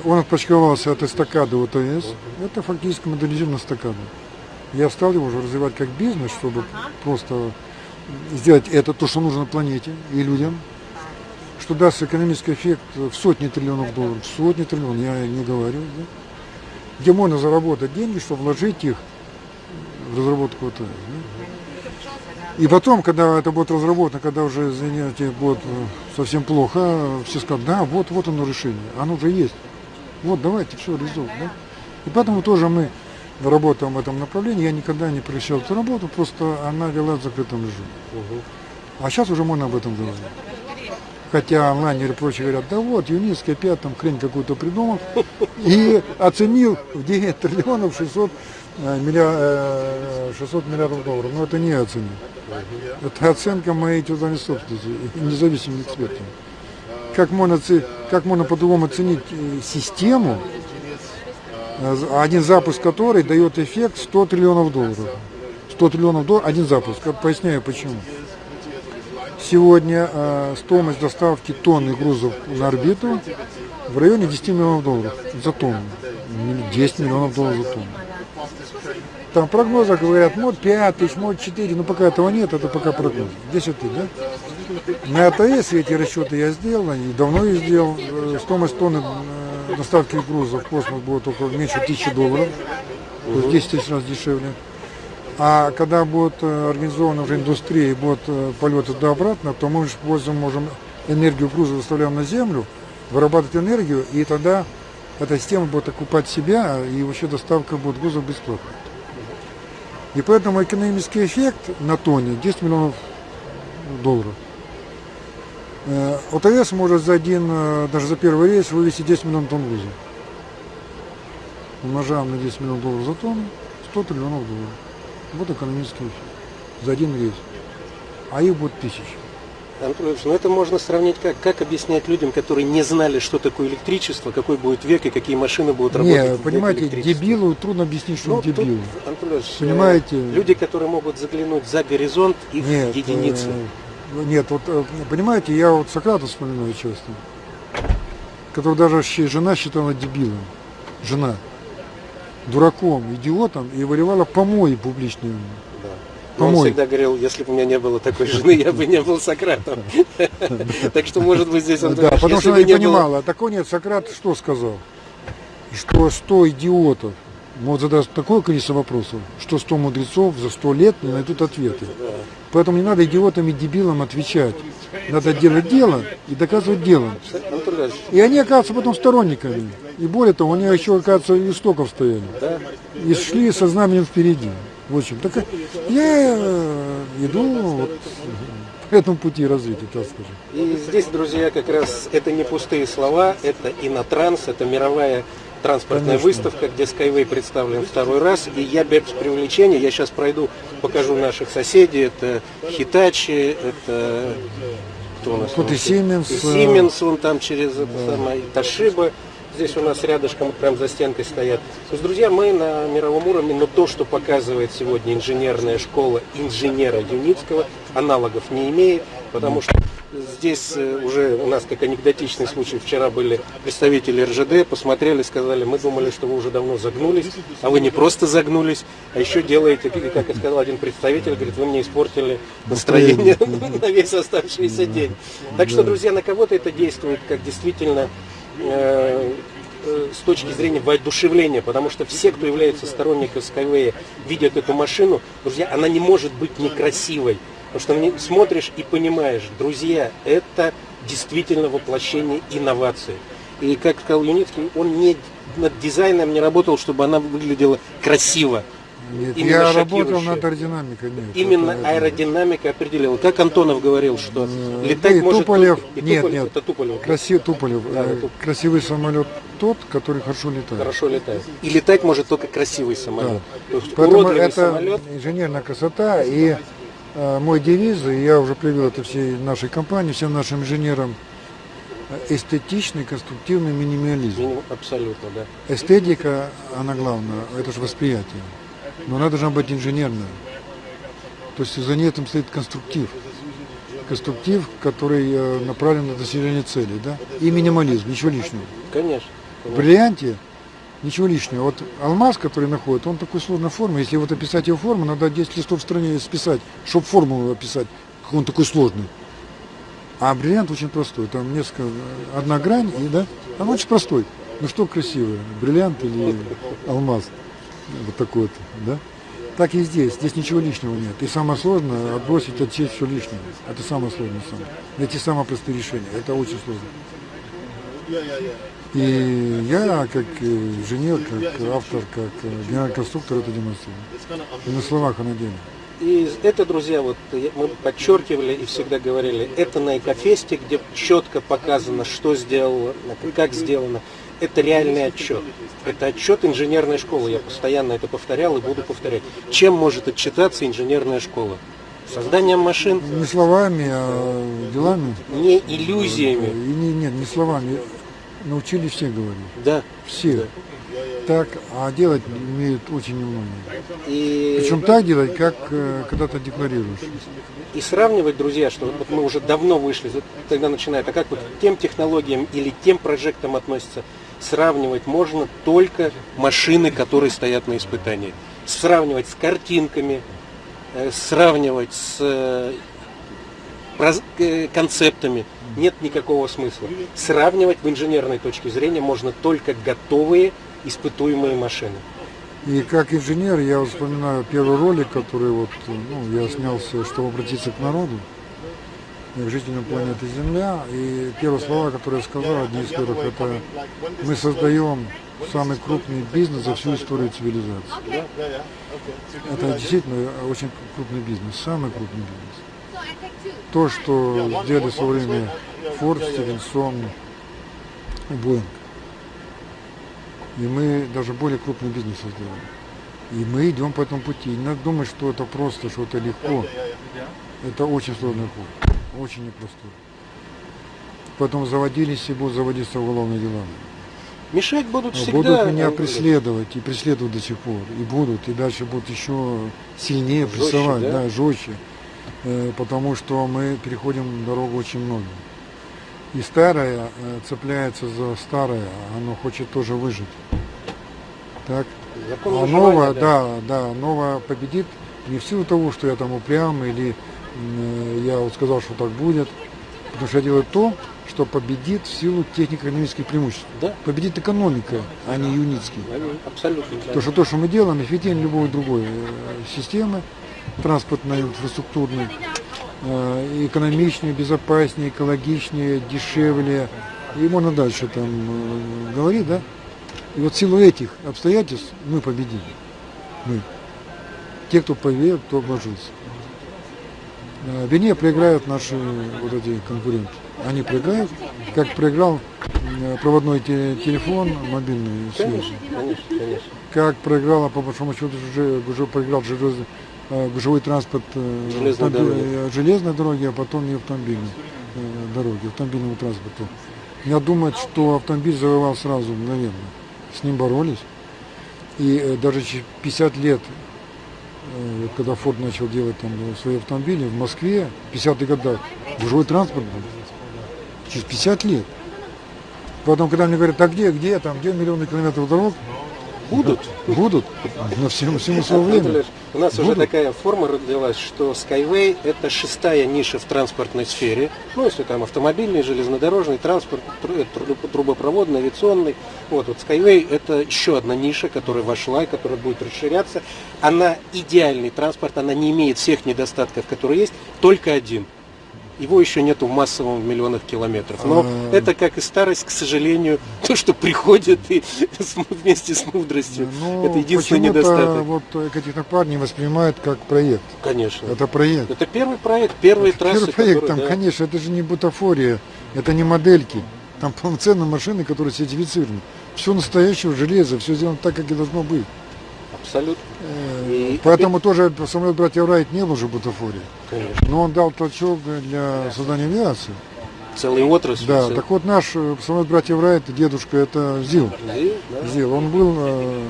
он отпочковался от эстакады ОТС. Это фактически моделизированная эстакада. Я стал его уже развивать как бизнес, чтобы просто сделать это то, что нужно планете и людям, что даст экономический эффект в сотни триллионов долларов, в сотни триллионов, я не говорю, да? где можно заработать деньги, чтобы вложить их в разработку ОТС. Да? И потом, когда это будет разработано, когда уже, извините, будет э, совсем плохо, все скажут, да, вот, вот оно решение, оно уже есть. Вот, давайте, все, реализуем. Да? И поэтому тоже мы работаем в этом направлении. Я никогда не превращал эту работу, просто она вела в закрытом режиме. А сейчас уже можно об этом говорить. Хотя онлайнеры прочие говорят, да вот, Юницкий опять там хрень какую-то придумал и оценил в 9 триллионов 600, э, миллиар- э, 600 миллиардов долларов. Но это не я оценил. Это оценка моей тюзани собственности, независимым экспертам. Как можно, как можно по-другому оценить э, систему, э, один запуск которой дает эффект 100 триллионов долларов. 100 триллионов долларов, один запуск. Поясняю почему. Сегодня э, стоимость доставки тонны грузов на орбиту в районе 10 миллионов долларов за тонну. Милли- 10 миллионов долларов за тонну. Там в прогнозах говорят, может 5 тысяч, может 4, но пока этого нет, это пока прогноз. 10 тысяч, да? На АТС эти расчеты я сделал, и давно их сделал. Э, Стоимость тонны э, доставки грузов в космос будет около меньше тысячи долларов, то есть 10 тысяч раз дешевле. А когда будет э, организована уже индустрия и будут полеты туда-обратно, то мы используем, можем энергию груза доставляем на Землю, вырабатывать энергию, и тогда эта система будет окупать себя, и вообще доставка будет грузов бесплатно. И поэтому экономический эффект на тонне 10 миллионов долларов. Э, ОТС может за один, э, даже за первый рейс вывести 10 миллионов тонн груза. Умножаем на 10 миллионов долларов за тонну, 100 триллионов долларов. Вот экономический эффект. За один рейс. А их будет тысячи. Антон Ильич, ну это можно сравнить как? Как объяснять людям, которые не знали, что такое электричество, какой будет век и какие машины будут работать? Не, понимаете, дебилу трудно объяснить, что Ну, он дебил. тут, Ильич, э, Понимаете? люди, которые могут заглянуть за горизонт, их Нет, единицы. э, нет, вот э, понимаете, я вот Сократа вспоминаю часто, которого даже щ- жена считала дебилом. Жена. Дураком, идиотом, и выливала помои публичные. Но Он Помой. всегда говорил, если бы у меня не было такой жены, я бы не был Сократом. Так что, может быть, здесь он Да, потому что она не понимала. А такой нет, Сократ что сказал? Что 100 идиотов могут задать такое количество вопросов, что 100 мудрецов за 100 лет не найдут ответы. Поэтому не надо идиотам и дебилам отвечать. Надо делать дело и доказывать делом. И они оказываются потом сторонниками. И более того, они еще, оказывается, истоков стояли. И шли со знаменем впереди. В общем, так я э, иду вот по этому пути развития, так скажем. И здесь, друзья, как раз это не пустые слова, это Инотранс, это мировая транспортная Конечно. выставка, где Skyway представлен второй раз. И я без привлечения, я сейчас пройду, покажу наших соседей. Это Хитачи, это кто у нас? Там? и Siemens, И э, Siemens, вон там через это самое, и Toshiba. Здесь у нас рядышком, прям за стенкой стоят. То есть, друзья, мы на мировом уровне, но то, что показывает сегодня инженерная школа инженера Юницкого, аналогов не имеет, потому что здесь э, уже у нас как анекдотичный случай, вчера были представители РЖД, посмотрели, сказали, мы думали, что вы уже давно загнулись, а вы не просто загнулись, а еще делаете, как и сказал один представитель, говорит, вы мне испортили настроение на весь оставшийся день. Так что, друзья, на кого-то это действует как действительно э, с точки зрения воодушевления, потому что все, кто является сторонником Skyway, видят эту машину, друзья, она не может быть некрасивой. Потому что смотришь и понимаешь, друзья, это действительно воплощение инноваций. И как сказал Юницкий, он не над дизайном не работал, чтобы она выглядела красиво. Нет, Именно я работал над аэродинамикой. Нет, Именно это- аэродинамика определила. Как Антонов говорил, что Э, летать и может Туполев, и нет, Туполев, нет, это Туполев. Красив, Туполев, Да, э, Туп- красивый самолет тот, который хорошо летает. Хорошо летает. И летать может только красивый самолет. То есть Поэтому это самолет. инженерная красота и э, мой девиз, и я уже привел это всей нашей компании, всем нашим инженерам, э, эстетичный, конструктивный минимализм. минимум- Абсолютно, да. Эстетика, она главная, это же восприятие. Но она должна быть инженерная. То есть за ней этим стоит конструктив. конструктив, который э, направлен на достижение цели, да? И минимализм, ничего лишнего. Конечно. В бриллианте ничего лишнего. Вот алмаз, который находит, он такой сложной формы. Если вот описать его форму, надо 10 листов в стране списать, чтобы формулу описать, как он такой сложный. А бриллиант очень простой. Там несколько, одна грань, и да, он очень простой. Ну что красивое, бриллиант или алмаз? Вот такой вот, да? Так и здесь. Здесь ничего лишнего нет. И самое сложное отбросить, отсечь все лишнее. Это самое сложное. Самое. Найти самые простые решения. Это очень сложно. И я, как э, инженер, как автор, как э, генеральный конструктор это демонстрирую. И на словах, а на деле. И это, друзья, вот мы подчеркивали и всегда говорили, это на Экофесте, где четко показано, что сделано, как сделано. Это реальный отчет. Это отчет инженерной школы. Я постоянно это повторял и буду повторять. Чем может отчитаться инженерная школа? Созданием машин, Не словами, а делами. не И иллюзиями. не, нет, не словами. Научились все говорить. Да. Все. Так, а делать умеют очень немного. И... Причем так делать, как э, когда ты декларируешь. И сравнивать, друзья, что вот мы уже давно вышли, тогда начинает, а как вот к тем технологиям или тем прожектам относится, сравнивать можно только машины, которые стоят на испытании. Сравнивать с картинками, э, сравнивать с э, э, концептами нет никакого смысла. Сравнивать в инженерной точке зрения можно только готовые испытуемые машины. И как инженер я вспоминаю первый ролик, который вот, ну, я снялся, чтобы обратиться к народу, к жителям планеты Земля. И первые слова, которые я сказал, одни из первых, это мы создаем самый крупный бизнес за всю историю цивилизации. Это действительно очень крупный бизнес, самый крупный бизнес. То, что сделали в свое время Форд, Стивенсон и Боинг. И мы даже более крупный бизнес сделали. И мы идем по этому пути. Не надо думать, что это просто, что это легко. Это очень сложный путь. Очень непростой. Потом заводились и будут заводиться уголовные дела. Мешать будут всегда. будут меня преследовать и преследуют до сих пор. И будут, и дальше будут еще сильнее Жестче, прессовать, да? да, жестче. Э, потому что мы переходим дорогу очень много. И старое э, цепляется за старое, оно хочет тоже выжить. Так? закон А новое, да. да, да, новое победит не в силу того, что я там упрям или м, я вот сказал, что так будет, потому что я делаю то, что победит в силу технико-экономических преимуществ. Да. Победит экономика, а не юницкий. Абсолютно. Потому что то, что мы делаем, эффективнее любой другой э, системы транспортной, инфраструктурной, э, экономичнее, безопаснее, экологичнее, дешевле. И можно дальше там э, говорить, да? И вот в силу этих обстоятельств мы победили. Мы. Те, кто поверил, кто обложился. Э, Вернее, проиграют наши вот эти конкуренты. Они проиграют, как проиграл проводной те- телефон, мобильный связь. Как проиграла, по большому счету, уже, уже проиграл железный, э, гужевой транспорт э, Железной дороги. э, железной дороги, а потом и автомобильной дороги, автомобильному транспорту. Я думаю, что автомобиль завоевал сразу, мгновенно. С ним боролись. И даже через 50 лет, вот когда Форд начал делать там свои автомобили, в Москве в 50-х годах гужевой транспорт был. Через 50 лет. Потом, когда мне говорят, а где, где там, где миллионы километров дорог, Будут. Будут. На всему, всему свое время. У нас уже Будут. такая форма родилась, что Skyway это шестая ниша в транспортной сфере. Ну, если там автомобильный, железнодорожный транспорт, тру- трубопроводный, авиационный. Вот, вот Skyway это еще одна ниша, которая вошла и которая будет расширяться. Она идеальный транспорт, она не имеет всех недостатков, которые есть, только один. Его еще нету в массовом в миллионах километров. Но А. это, как и старость, к сожалению, то, что приходит и вместе с мудростью. Ну, это единственный недостаток. вот Екатеринопар не воспринимают как проект. Конечно. Это проект. Это первый проект, первые трассы, Первый проект, которые, там, да, конечно, это же не бутафория, это не модельки. Там полноценные машины, которые сертифицированы. Все настоящее железо, все сделано так, как и должно быть. Абсолютно, Э, И Поэтому тоже самолет братьев Райт не был же бутафорией. конечно. Но он дал толчок для создания авиации. Целая отрасль. Да, цел- так вот наш э, самолет братьев Райт, дедушка, это ЗИЛ. И, да. ЗИЛ. Он был э,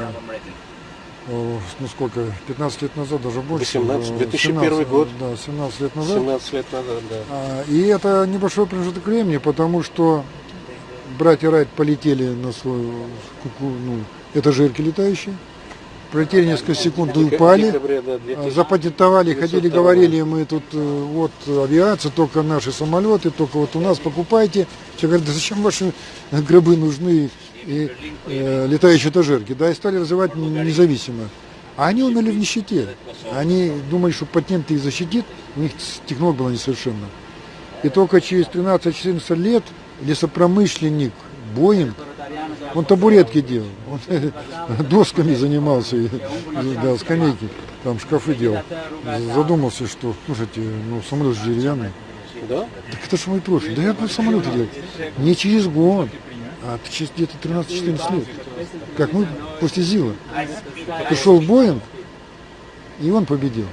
ну сколько, 15 лет назад, даже больше. 18, э, 2001 17, год. Да, 17 лет назад. 17 лет назад, да. А, И это небольшой промежуток времени, потому что братья Райт полетели на свою ну, этажерки летающие, пролетели несколько секунд и упали, декабре, да, 2000. запатентовали, ходили, 902 говорили, мы тут э, вот авиация, только наши самолеты, только вот у нас покупайте. Все говорят, да зачем ваши гробы нужны и э, летающие этажерки, да, и стали развивать независимо. А они умерли в нищете. Они думали, что патент их защитит, у них технология была несовершенна. И только через 13-14 лет лесопромышленник Боинг, он табуретки делал, он досками занимался, да, скамейки, там шкафы делал. Задумался, что, слушайте, ну самолет же деревянный. Да? Так это же мой профиль. Да я буду самолеты делать. Не через год, а через где-то 13-14 лет. Как мы после ЗИЛа. Пришел Боинг, и он победил.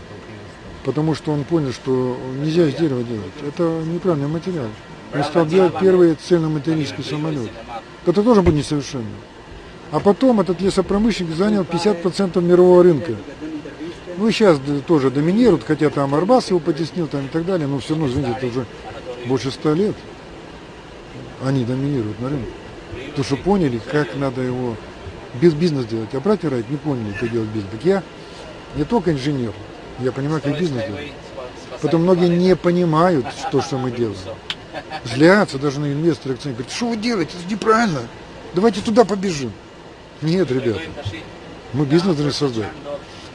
Потому что он понял, что нельзя из дерева делать. Это неправильный материал. Он стал делать первый цельноматеринский самолет, который тоже был несовершенным. А потом этот лесопромышленник занял 50% мирового рынка. Ну и сейчас тоже доминируют, хотя там Арбас его потеснил там и так далее, но все равно, извините, это уже больше ста лет. Они доминируют на рынке. Потому что поняли, как надо его без бизнес делать. А братья Райт не поняли, как делать бизнес. Так я не только инженер, я понимаю, как бизнес делать. Потом многие не понимают, что, что мы делаем. Злятся даже на инвесторы. Говорят, что вы делаете, это неправильно. Давайте туда побежим. Нет, ребята, мы бизнес должны создать.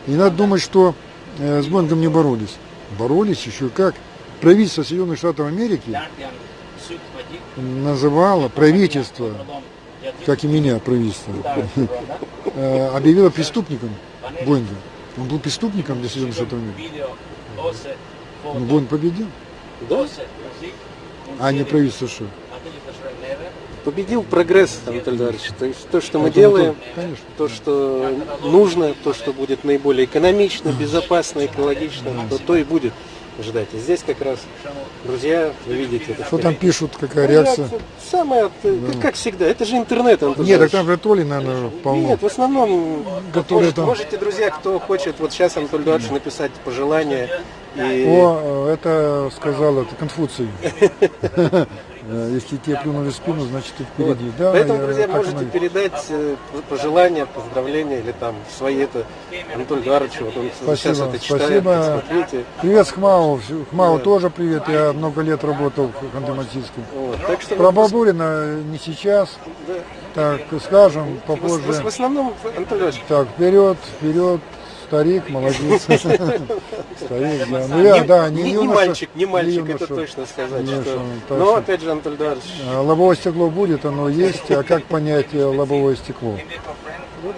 И не надо думать, что э, с Боингом не боролись. Боролись еще как. Правительство Соединенных Штатов Америки называло правительство, как и меня правительство, э, объявило преступником Боинга. Он был преступником для Соединенных Штатов Америки. Но Боинг победил, Да? А не правительство США. Победил прогресс, Анатолий Эдуардович. То есть то, что мы Это делаем, то- Конечно. то, что нужно, то, что будет наиболее экономично, безопасно, экологично, то, то и будет ждать. И здесь как раз, друзья, вы видите, это Что там пишут, какая реакция? Самое, как, как всегда, это же интернет, Анатолий Нет, так там же тролли, наверное, полно. Нет, в основном, Которые может- там- можете, друзья, кто хочет, вот сейчас Анатолий Эдуардович написать пожелания. И... О, э, это сказал это Конфуций. Э, Если тебе плюнули в спину, значит ты Вот. впереди. Да, Поэтому, я- друзья, можете оно передать э, пожелания, поздравления или там свои это Анатолию Эдуардовичу, вот он сейчас Спасибо, это читает, спасибо. смотрите. Привет с Хмау. Хмау тоже привет. Я много лет работал в Ханты-Мансийском. Вот. Так что Про Бабурина не сейчас. да. Так, скажем в, в- попозже. в основном, Анатолий Так, вперед, вперед. Старик, молодец. Старик, да. Ну я, да, не мальчик, не мальчик, это точно сказать. Что... Но опять же, Анатолий Эдуардович, А, Лобовое стекло будет, оно есть. А как понять э, лобовое стекло?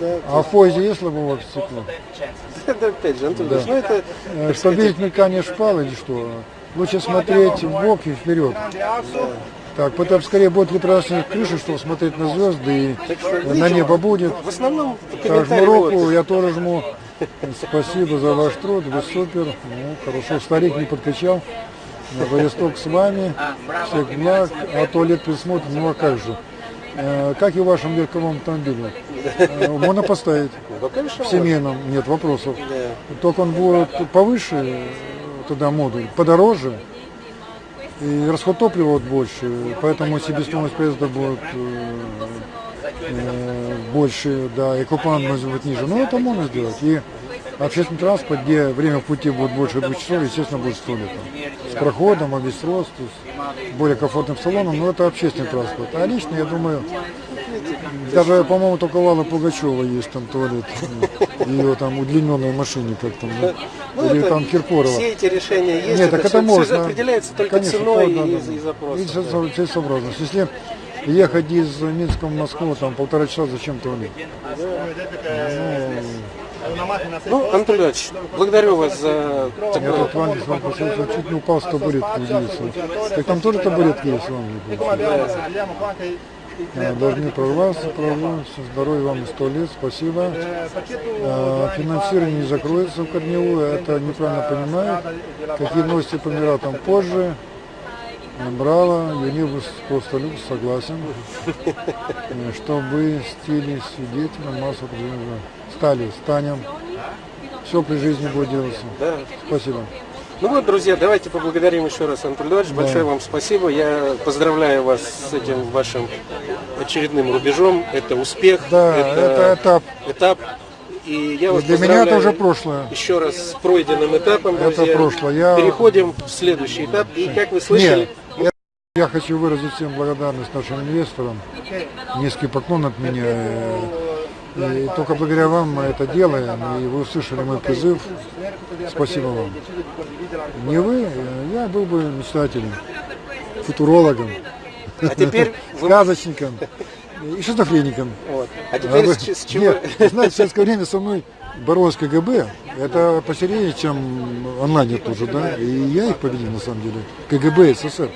ну А в поезде есть лобовое стекло? да, опять же, Анатолий ну это Э, Чтобы видеть мелькание шпал или что? Лучше смотреть в бок и вперед. Так, потом скорее будет ли красная крыша, чтобы смотреть на звезды и Так что, на небо будет. в основном Так, жму руку, я тоже жму. Спасибо за ваш труд, вы супер. Ну, хорошо, старик не подкачал. Владивосток с вами, всех благ, а туалет присмотрит, ну а как же. Э, Как и в вашем легковом автомобиле. Э, Можно поставить Ну, конечно, в семейном, нет вопросов. да. Только он будет повыше, туда модуль, подороже, и расход топлива вот больше, поэтому себестоимость проезда будет э, больше, да, и купан может быть ниже. Но это можно сделать. И общественный транспорт, где время в пути будет больше двух часов, естественно, будет с туалетом. С проходом, обестрос, то есть более комфортным салоном, но это общественный транспорт. А лично, я думаю, даже, по-моему, только Аллы Пугачева есть там туалет. Ее там удлиненной машине, как там, да? Ну, или это там Киркорова. Все эти решения есть, Нет, так это всё- всё можно. определяется только Конечно, ценой да, да, и, да. и запросом. И да. со- целесообразность. Если ехать из Минска в Москву, там полтора часа, зачем туалет? Ну, Анатолий Иванович, благодарю вас за Я такое. тут в Англии с вами посмотрел, чуть не упал с табуретки, удивился. Так там тоже табуретки есть в Англии? получается? А, Должны прорваться, прорваться, здоровья вам и сто лет, спасибо. А, Финансирование не закроется в Корневую, это неправильно понимают. Какие новости по мирам там позже. Набрала, Юнибус просто люкс согласен, э, чтобы стили свидетелем массу. Стали, станем. Все при жизни будет делаться. Да. Спасибо. Ну вот, друзья, давайте поблагодарим еще раз Анатолий Эдуардович. Да. Большое вам спасибо. Я поздравляю вас с этим вашим очередным рубежом. Это успех. Да, это этап. этап. И я вас для меня это уже прошлое. еще раз с пройденным этапом, Это друзья. прошлое. Я- Переходим в следующий этап. И как вы слышали, Нет, я, хочу выразить всем благодарность нашим инвесторам. Низкий поклон от меня. И только благодаря вам мы это делаем. И вы услышали мой призыв. Спасибо вам. Не вы, я был бы мечтателем, футурологом, а теперь вы... сказочником и шизофреником. вот. А А теперь вы- с, чего... Нет, знаете, в советское время со мной боролось КГБ. Это посерьезнее, чем онлайнер тоже, да. И я их победил на самом деле. КГБ СССР.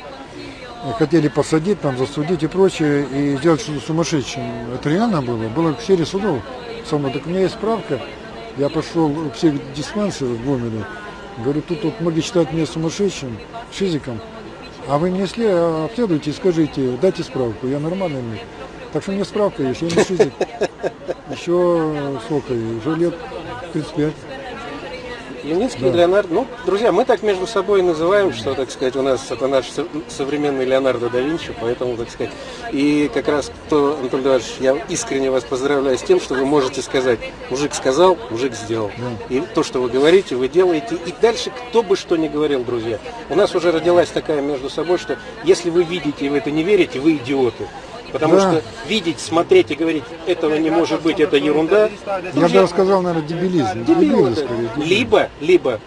Хотели посадить, там, засудить и прочее, и сделать что-то сумасшедшим. Это реально было. Было в серии судов. Со мной. Так у меня есть справка. Я пошел в психдиспансер в Гомеле. Говорю, тут вот многие считают меня сумасшедшим, шизиком. А вы мне сли- обследуйте и скажите, дайте справку, я нормальный. нет. Так что меня справка есть, я не шизик. Еще сколько, уже лет 35. Юницкий Леонардо. Ну, друзья, мы так между собой называем, что, так сказать, у нас это наш со- современный Леонардо да Винчи, поэтому, так сказать. И как раз, кто, Анатолий Эдуардович, я искренне вас поздравляю с тем, что вы можете сказать, мужик сказал, мужик сделал. И то, что вы говорите, вы делаете. И дальше, кто бы что ни говорил, друзья. У нас уже родилась такая между собой, что если вы видите и в это не верите, вы идиоты. Потому Да. что видеть, смотреть и говорить, этого не может быть, это ерунда. Я бы сказал, наверное, дебилизм. Дебилы скорее. Либо, либо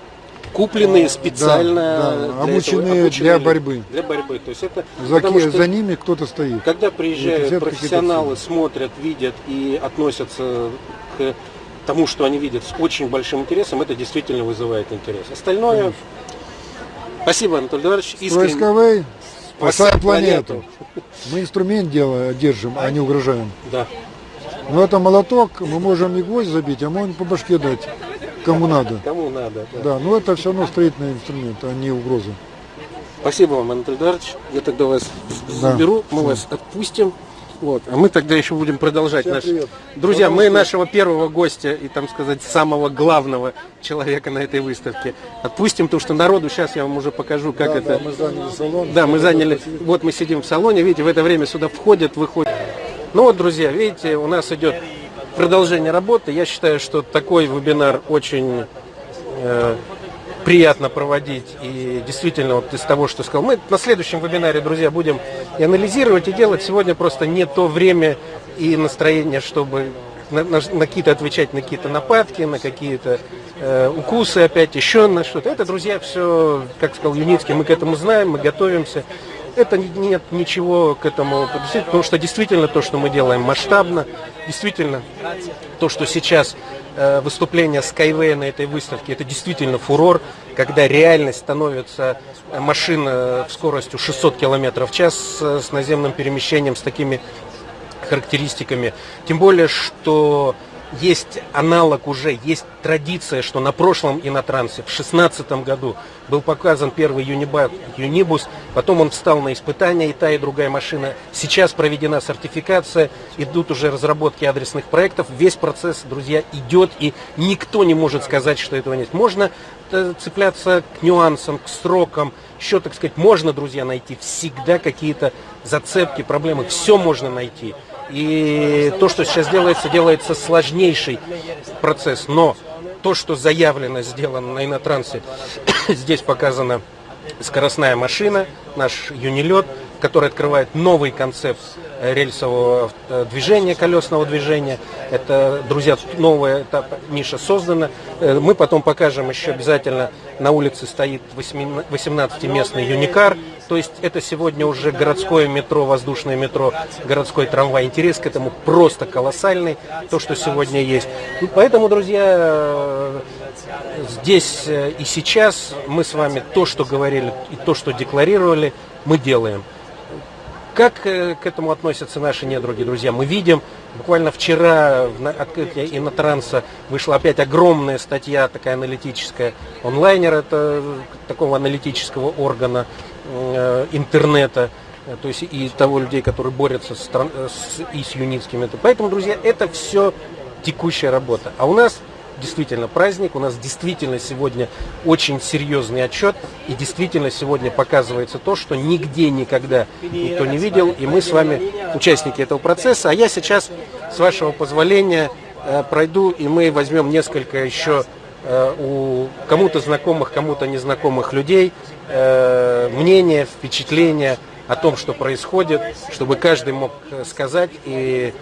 купленные специально да, для этого, обученные для борьбы. Для борьбы. То есть это За, потому что за ними кто-то стоит. когда приезжают профессионалы, смотрят, видят и относятся к тому, что они видят с очень большим интересом, это действительно вызывает интерес. Остальное. Спасибо, Анатолий Эдуардович. Искренне. Спасаем планету. Мы инструмент делаем, держим, а не угрожаем. Да. Но это молоток, мы можем и гвоздь забить, а можем по башке дать, кому надо. Кому надо. да. Да, но это все равно строительный инструмент, а не угроза. Спасибо вам, Анатолий Эдуардович. Я тогда вас Да. заберу, мы вас отпустим. Вот. А мы тогда еще будем продолжать Всем наш... привет. Друзья, До мы новых нашего первого гостя и, там сказать, самого главного человека на этой выставке отпустим, потому что народу сейчас я вам уже покажу, как Да, это... да, мы заняли салон. Да, мы заняли, вот мы сидим в салоне, видите, в это время сюда входят, выходят. Ну вот, друзья, видите, у нас идет продолжение работы. Я считаю, что такой вебинар очень э, приятно проводить. И действительно, вот из того, что сказал, мы на следующем вебинаре, друзья, будем и анализировать, и делать. Сегодня просто не то время и настроение, чтобы на, на- на какие-то отвечать на какие-то нападки, на какие-то э, укусы опять, еще на что-то. Это, друзья, все, как сказал Юницкий, мы к этому знаем, мы готовимся. Это не- нет ничего к этому, подвести, потому что действительно то, что мы делаем масштабно, действительно то, что сейчас э, выступление Skyway на этой выставке, это действительно фурор, когда реальность становится э, машина в скоростью 600 км в час с, с наземным перемещением, с такими характеристиками. Тем более, что есть аналог уже, есть традиция, что на прошлом инотрансе в 2016 году был показан первый юниба- юнибус, потом он встал на испытания, и та, и другая машина. Сейчас проведена сертификация, идут уже разработки адресных проектов. Весь процесс, друзья, идет, и никто не может сказать, что этого нет. Можно э, цепляться к нюансам, к срокам, еще, так сказать, можно, друзья, найти всегда какие-то зацепки, проблемы, все можно найти. И то, что сейчас делается, делается сложнейший процесс. Но то, что заявлено, сделано на инотрансе, здесь показана скоростная машина, наш юнилет, который открывает новый концепт э, рельсового э, движения, колесного движения. Это, друзья, новая этап, ниша создана. Э, Мы потом покажем еще обязательно, на улице стоит 18-местный юникар. То есть это сегодня уже городское метро, воздушное метро, городской трамвай. Интерес к этому просто колоссальный, то, что сегодня есть. И поэтому, друзья, здесь и сейчас мы с вами то, что говорили и то, что декларировали, мы делаем. Как э, к этому относятся наши недруги, друзья? Мы видим, буквально вчера в открытии Инотранса вышла опять огромная статья, такая аналитическая. Онлайнер это такого аналитического органа. э, интернета, э, то есть и того людей, которые борются с, э, с- и с юнитским. Это- Поэтому, друзья, это все текущая работа. А у нас действительно праздник, у нас действительно сегодня очень серьезный отчет, и действительно сегодня показывается то, что нигде никогда никто не видел, и мы с вами участники этого процесса. А я сейчас, с вашего позволения, э, пройду, и мы возьмем несколько еще э, у кому-то знакомых, кому-то незнакомых людей э, мнения, впечатления о том, что происходит, чтобы каждый мог сказать и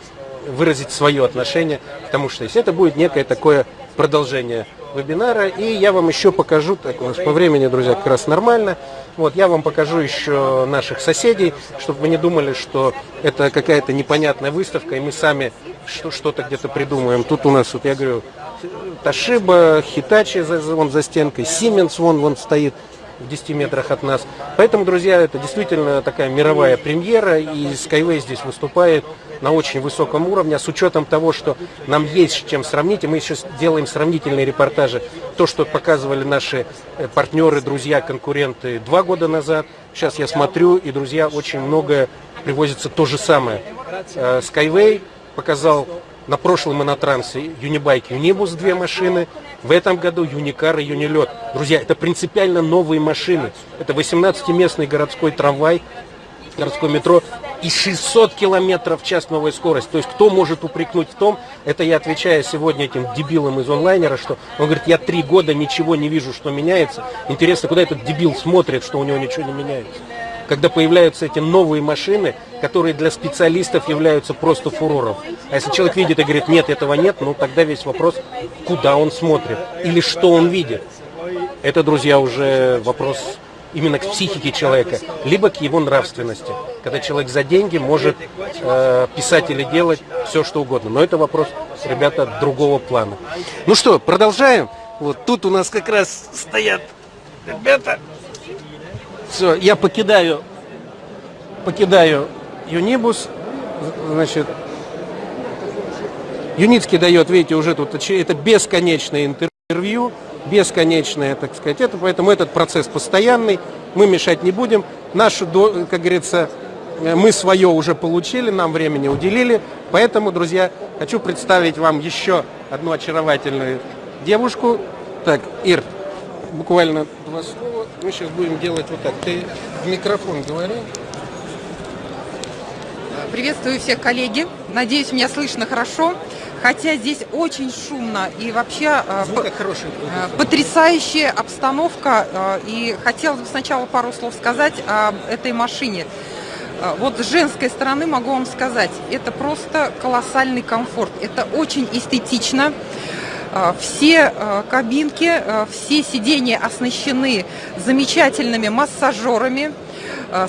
выразить свое отношение к тому, что есть. Это будет некое такое продолжение вебинара. И я вам еще покажу, так у нас по времени, друзья, как раз нормально. Вот, я вам покажу еще наших соседей, чтобы вы не думали, что это какая-то непонятная выставка, и мы сами что- что-то где-то придумаем. Тут у нас, вот я говорю, Ташиба, Хитачи вон за стенкой, Сименс вон, вон стоит в 10 метрах от нас. Поэтому, друзья, это действительно такая мировая премьера, и Skyway здесь выступает на очень высоком уровне, с учетом того, что нам есть с чем сравнить, и мы сейчас делаем сравнительные репортажи, то, что показывали наши э, партнеры, друзья, конкуренты два года назад, сейчас я смотрю, и, друзья, очень многое привозится то же самое. Э, Skyway показал на прошлом монотрансе Юнибайк Юнибус две машины. В этом году Юникар и Юнилет. Друзья, это принципиально новые машины. Это 18-местный городской трамвай, городское метро и 600 километров в час новая скорость. То есть кто может упрекнуть в том, это я отвечаю сегодня этим дебилам из онлайнера, что он говорит, я три года ничего не вижу, что меняется. Интересно, куда этот дебил смотрит, что у него ничего не меняется. Когда появляются эти новые машины, которые для специалистов являются просто фурором. А если человек видит и говорит, нет, этого нет, ну тогда весь вопрос, куда он смотрит или что он видит. Это, друзья, уже вопрос именно к психике человека, либо к его нравственности. Когда человек за деньги может э, писать или делать все, что угодно. Но это вопрос, ребята, другого плана. Ну что, продолжаем. Вот тут у нас как раз стоят ребята. Все, я покидаю, покидаю Юнибус. Значит, Юницкий дает, видите, уже тут это бесконечное интервью, бесконечное, так сказать, это, поэтому этот процесс постоянный, мы мешать не будем. Нашу, как говорится, э, мы свое уже получили, нам времени уделили, поэтому, друзья, хочу представить вам еще одну очаровательную девушку. Так, Ир, буквально два слова. Мы сейчас будем делать вот так. Ты в микрофон говори. Приветствую всех, коллеги. Надеюсь, меня слышно хорошо. Хотя здесь очень шумно и вообще э, Звук п- хороший. э, потрясающая обстановка. э, И хотелось бы сначала пару слов сказать об этой машине. Вот с женской стороны могу вам сказать, это просто колоссальный комфорт. Это очень эстетично. Все кабинки, все сиденья оснащены замечательными массажерами,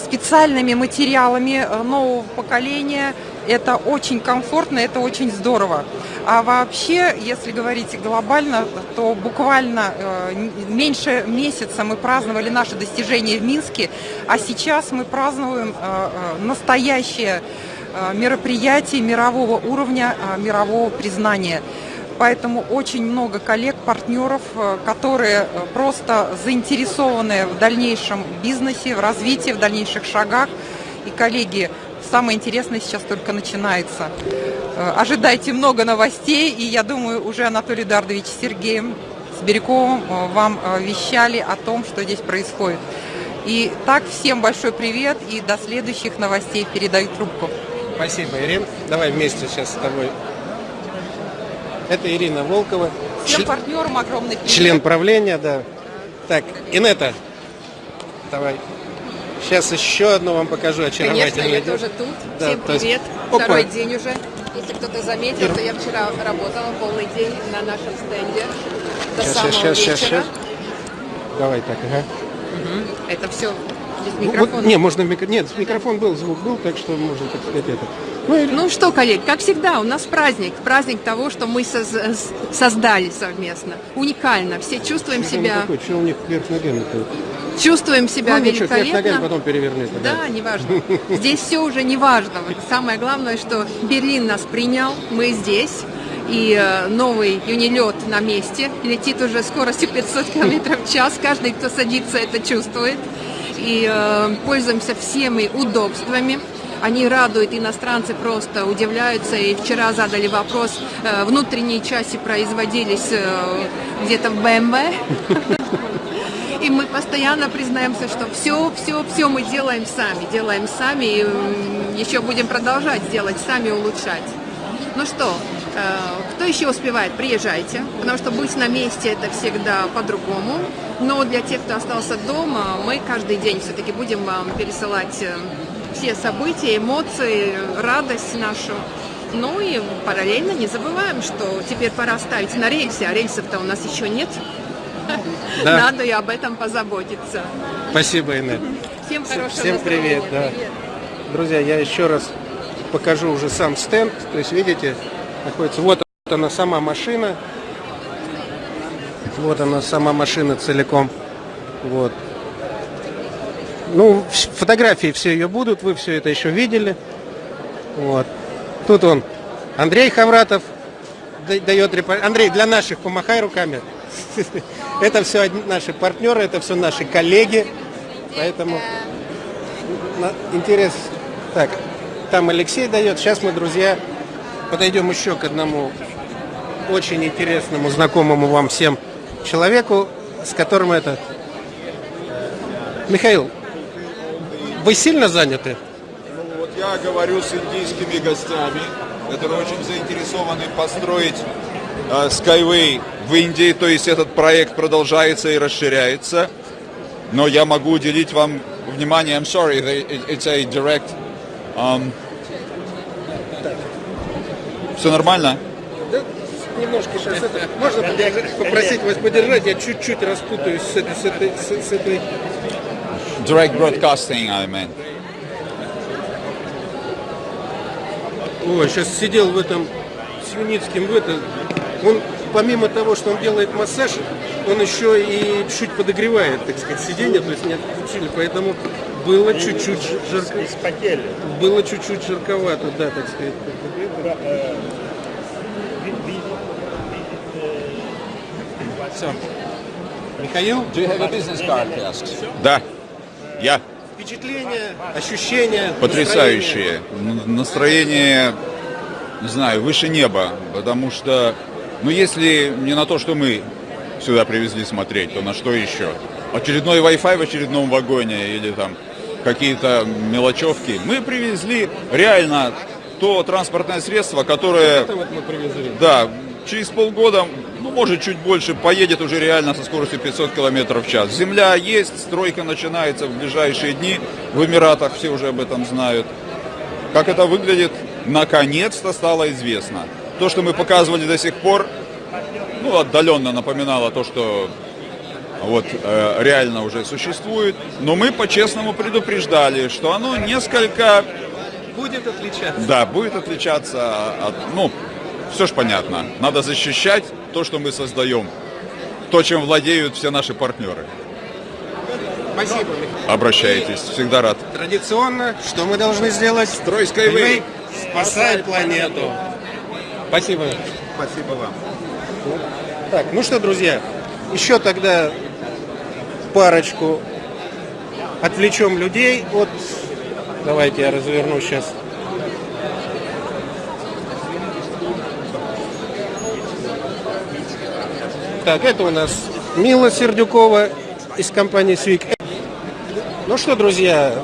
специальными материалами нового поколения. Это очень комфортно, это очень здорово. А вообще, если говорить глобально, то буквально э, меньше месяца мы праздновали наши достижения в Минске, а сейчас мы празднуем э, э, настоящее мероприятие мирового уровня, мирового признания. Поэтому очень много коллег, партнеров, которые просто заинтересованы в дальнейшем бизнесе, в развитии, в дальнейших шагах. И, коллеги, самое интересное сейчас только начинается. Э, Ожидайте много новостей, и я думаю, уже Анатолий Эдуардович с Сергеем Сибиряковым э, вам э, вещали о том, что здесь происходит. И так, всем большой привет, и до следующих новостей передаю трубку. Спасибо, Ирина. Давай вместе сейчас с тобой. Это Ирина Волкова, Всем партнерам огромный привет. член правления, да. Так, Инета, давай. Сейчас еще одну вам покажу Конечно, очаровательную я девушку. тоже тут. Да, Всем то есть- привет. Опа. Второй день уже. Если кто-то заметил, Ир- то я вчера работала полный день на нашем стенде до Сейчас, самого сейчас, сейчас, вечера. сейчас. Давай так, ага. Это все без Ну, микрофона. Вот, не, можно микро... Нет, микрофон был, звук был, так что можно, так сказать, это. Ну, и- Ну что, коллеги, как всегда, у нас праздник. Праздник того, что мы соз- создали совместно. Уникально. Все чувствуем что себя, такой, что у них вверх ногами-то? чувствуем себя Ну, ничего, вверх ногами, потом переверни. тогда. Да, неважно. Здесь все уже неважно. Самое главное, что Берлин нас принял, мы здесь. И э, новый юнилет на месте, летит уже скоростью 500 км в час. Каждый, кто садится, это чувствует. И э, пользуемся всеми удобствами. Они радуют, иностранцы просто удивляются. И вчера задали вопрос, э, внутренние части производились э, где-то в BMW. И мы постоянно признаемся, что все, все, все мы делаем сами, делаем сами, и еще будем продолжать делать сами, улучшать. Ну что, кто еще успевает, приезжайте, потому что быть на месте это всегда по-другому. Но для тех, кто остался дома, мы каждый день все-таки будем вам пересылать э, все события, эмоции, радость нашу. Ну и параллельно не забываем, что теперь пора ставить на рельсы, а рельсов-то у нас еще нет. Да. Надо и об этом позаботиться. Спасибо, Инет. Всем хорошего Всем привет, да. Друзья, я еще раз покажу уже сам стенд. То есть, видите, находится... Вот она сама машина. Вот она сама машина целиком. Вот. Ну, фотографии все ее будут, вы все это еще видели. Вот. Тут он, Андрей Хавратов, да- дает репортаж. Андрей, для наших помахай руками. Это все наши партнеры, это все наши коллеги. Поэтому интерес. Так, там Алексей дает. Сейчас мы, друзья, подойдем еще к одному очень интересному, знакомому вам всем человеку, с которым это... Михаил, вы сильно заняты? Ну, Вот я говорю с индийскими гостями, которые очень заинтересованы построить э, Skyway в Индии, то есть этот проект продолжается и расширяется. Но я могу уделить вам внимание. I'm sorry, it's a direct. Um, все нормально? Немножко сейчас это... Можно попросить вас подержать? Я чуть-чуть распутаюсь с этой... С этой, с- этой... Direct broadcasting, I meant. Ой, сейчас сидел в этом с Юницким в это. Он помимо того, что он делает массаж, он еще и чуть подогревает, так сказать, сиденье, то есть не отключили, поэтому было чуть-чуть жарко. Было чуть-чуть жарковато, да, так сказать. Все. Михаил, Do you have a business card, Да, я. впечатления, ощущения, Потрясающие. Настроение, не знаю, выше неба. Потому что, ну если не на то, что мы сюда привезли смотреть, то на что еще? Очередной Wi-Fi в очередном вагоне или там какие-то мелочевки. Мы привезли реально то транспортное средство, которое, Это вот мы привезли. да, через полгода, ну может чуть больше, поедет уже реально со скоростью 500 км в час. Земля есть, стройка начинается в ближайшие дни. В Эмиратах все уже об этом знают. Как это выглядит, наконец-то стало известно. То, что мы показывали до сих пор, ну, отдаленно напоминало то, что вот э, реально уже существует. Но мы по-честному предупреждали, что оно несколько, Будет отличаться. да, будет отличаться от, ну, все ж понятно. Надо защищать то, что мы создаем. То, чем владеют все наши партнеры. Спасибо. Обращайтесь, всегда рад. Традиционно, что мы должны сделать? Строй Skyway. Спасай планету. Спасибо. Спасибо вам. Так, ну что, друзья, еще тогда парочку отвлечем людей от... Давайте я разверну сейчас. Так, это у нас Мила Сердюкова из компании Свик. Ну что, друзья,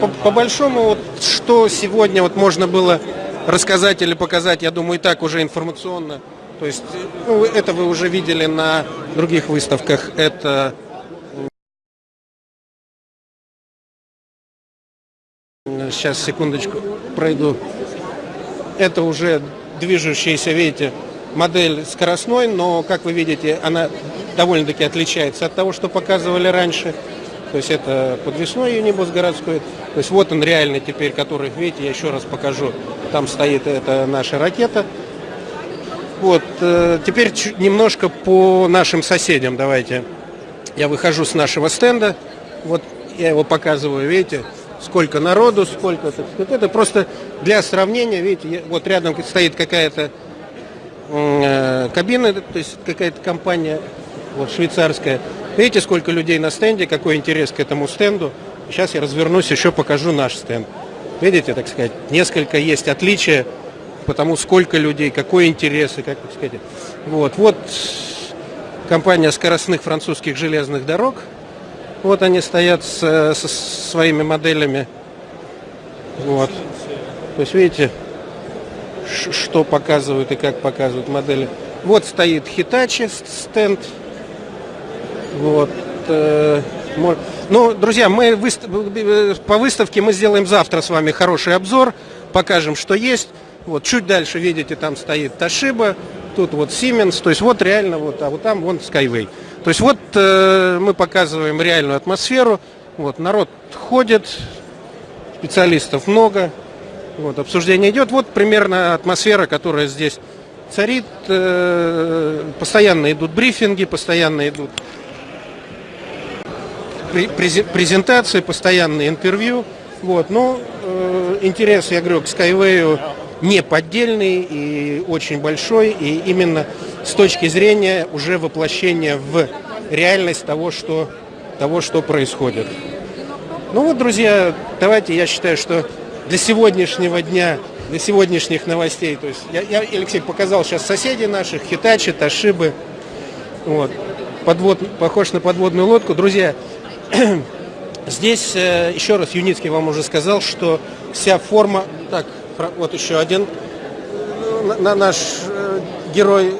по, по большому, вот, что сегодня вот можно было рассказать или показать, я думаю, и так уже информационно. То есть, ну, это вы уже видели на других выставках. Это сейчас секундочку пройду. Это уже движущаяся, видите, модель скоростной, но, как вы видите, она довольно-таки отличается от того, что показывали раньше. То есть это подвесной юнибус городской. То есть вот он реально теперь, который, видите, я еще раз покажу. Там стоит эта наша ракета. Вот, э, теперь немножко по нашим соседям давайте. Я выхожу с нашего стенда. Вот я его показываю, видите, сколько народу, сколько, так сказать. Это просто для сравнения, видите, вот рядом стоит какая-то э, кабина, то есть какая-то компания вот, швейцарская. Видите, сколько людей на стенде, какой интерес к этому стенду. Сейчас я развернусь, еще покажу наш стенд. Видите, так сказать, несколько есть отличия, потому сколько людей, какой интерес и как так сказать. Вот, вот компания скоростных французских железных дорог. Вот они стоят с, со своими моделями. Вот. То есть, видите, что показывают и как показывают модели. Вот стоит Hitachi стенд. Вот. Э, ну, друзья, мы выстав... по выставке мы сделаем завтра с вами хороший обзор, покажем, что есть. Вот чуть дальше, видите, там стоит Toshiba, тут вот Siemens, то есть вот реально вот, а вот там вон Skyway. То есть вот э, мы показываем реальную атмосферу, вот народ ходит, специалистов много, вот обсуждение идет. Вот примерно атмосфера, которая здесь царит. Э, постоянно идут брифинги, постоянно идут презентации, постоянные интервью. Вот, но э, интерес, я говорю, к Skyway не поддельный и очень большой, и именно с точки зрения уже воплощения в реальность того, что, того, что происходит. Ну вот, друзья, давайте, я считаю, что для сегодняшнего дня, для сегодняшних новостей, то есть я, я Алексей показал сейчас соседей наших, Хитачи, Ташибы, вот, подвод, похож на подводную лодку. Друзья, здесь, э, еще раз, Юницкий вам уже сказал, что вся форма, так, вот еще один на, наш э, герой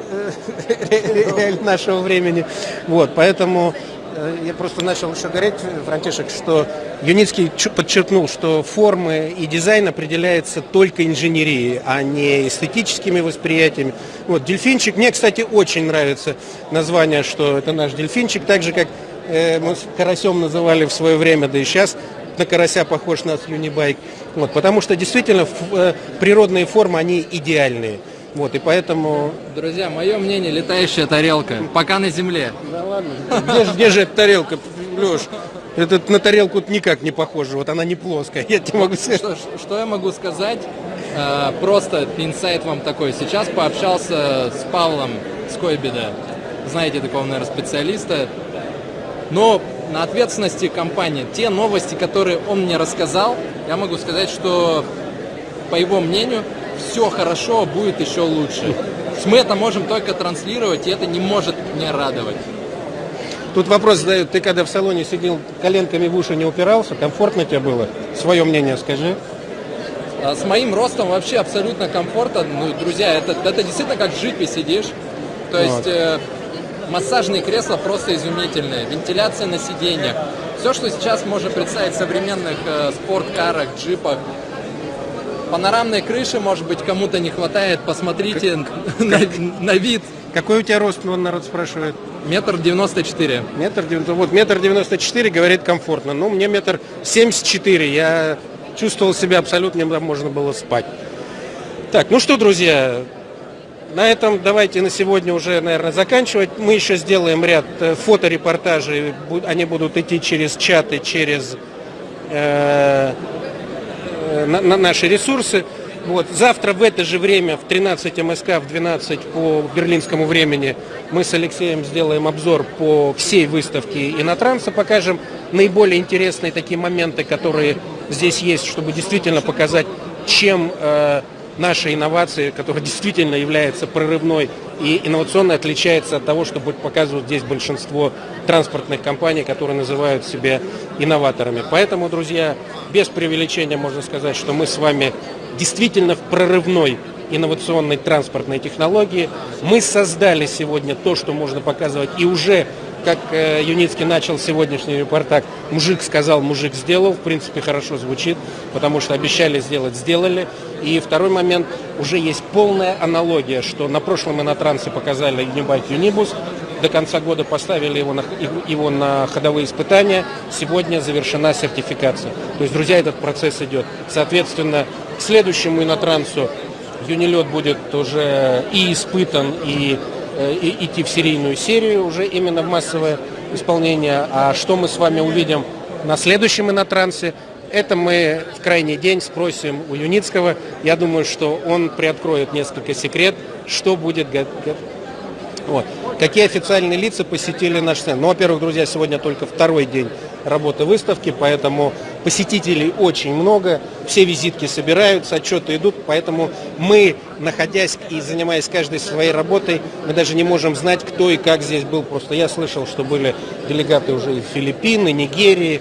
э, нашего времени. Вот, поэтому э, я просто начал еще говорить, Франтишек, что Юницкий подчеркнул, что формы и дизайн определяется только инженерией, а не эстетическими восприятиями. Вот, дельфинчик, мне, кстати, очень нравится название, что это наш дельфинчик, так же, как э, мы карасем называли в свое время, да и сейчас на карася похож на юнибайк. Вот, потому что действительно э, природные формы, они идеальные. Вот, и поэтому... Друзья, мое мнение, летающая тарелка, пока на земле. Да ладно, где, где же эта тарелка, Леш? Это на тарелку никак не похоже, вот она не плоская, я тебе могу сказать. Что, что я могу сказать? Э, просто инсайт вам такой. Сейчас пообщался с Павлом Скойбеда, знаете такого, наверное, специалиста. Но на ответственности компании. Те новости, которые он мне рассказал, я могу сказать, что, по его мнению, все хорошо, будет еще лучше. Мы это можем только транслировать, и это не может не радовать. Тут вопрос задают, ты когда в салоне сидел, коленками в уши не упирался, комфортно тебе было? Свое мнение скажи. А с моим ростом вообще абсолютно комфортно. Ну, друзья, это, это действительно как в джипе сидишь. То есть вот. э, Массажные кресла просто изумительные, вентиляция на сиденьях. Все, что сейчас можно представить в современных э, спорткарах, джипах. Панорамной крыши, может быть, кому-то не хватает. Посмотрите как, на, как, на вид. Какой у тебя рост, он народ спрашивает? Метр девяносто четыре. Метр вот метр девяносто четыре говорит комфортно. Ну, мне метр семьдесят четыре. Я чувствовал себя абсолютно, можно было спать. Так, ну что, друзья, на этом давайте на сегодня уже, наверное, заканчивать. Мы еще сделаем ряд э, фоторепортажей. Они будут идти через чаты, через э, э, на, на наши ресурсы. Вот. Завтра в это же время, в 13 МСК, в 12 по берлинскому времени, мы с Алексеем сделаем обзор по всей выставке Инотранса, покажем наиболее интересные такие моменты, которые здесь есть, чтобы действительно показать, чем э, наша инновация, которая действительно является прорывной и инновационной, отличается от того, что будет показывать здесь большинство транспортных компаний, которые называют себя инноваторами. Поэтому, друзья, без преувеличения можно сказать, что мы с вами действительно в прорывной инновационной транспортной технологии. Мы создали сегодня то, что можно показывать, и уже как э, Юницкий начал сегодняшний репортаж, мужик сказал, мужик сделал, в принципе, хорошо звучит, потому что обещали сделать, сделали. И второй момент, уже есть полная аналогия, что на прошлом инотрансе показали Юнибайк Юнибус, до конца года поставили его на, его на ходовые испытания, сегодня завершена сертификация. То есть, друзья, этот процесс идет. Соответственно, к следующему инотрансу Юнилет будет уже и испытан, и идти в серийную серию уже именно в массовое исполнение. А что мы с вами увидим на следующем инотрансе, это мы в крайний день спросим у Юницкого. Я думаю, что он приоткроет несколько секрет, что будет Вот. Какие официальные лица посетили наш стенд? Ну, во-первых, друзья, сегодня только второй день работы выставки, поэтому посетителей очень много, все визитки собираются, отчеты идут, поэтому мы, находясь и занимаясь каждой своей работой, мы даже не можем знать, кто и как здесь был. Просто я слышал, что были делегаты уже и Нигерии,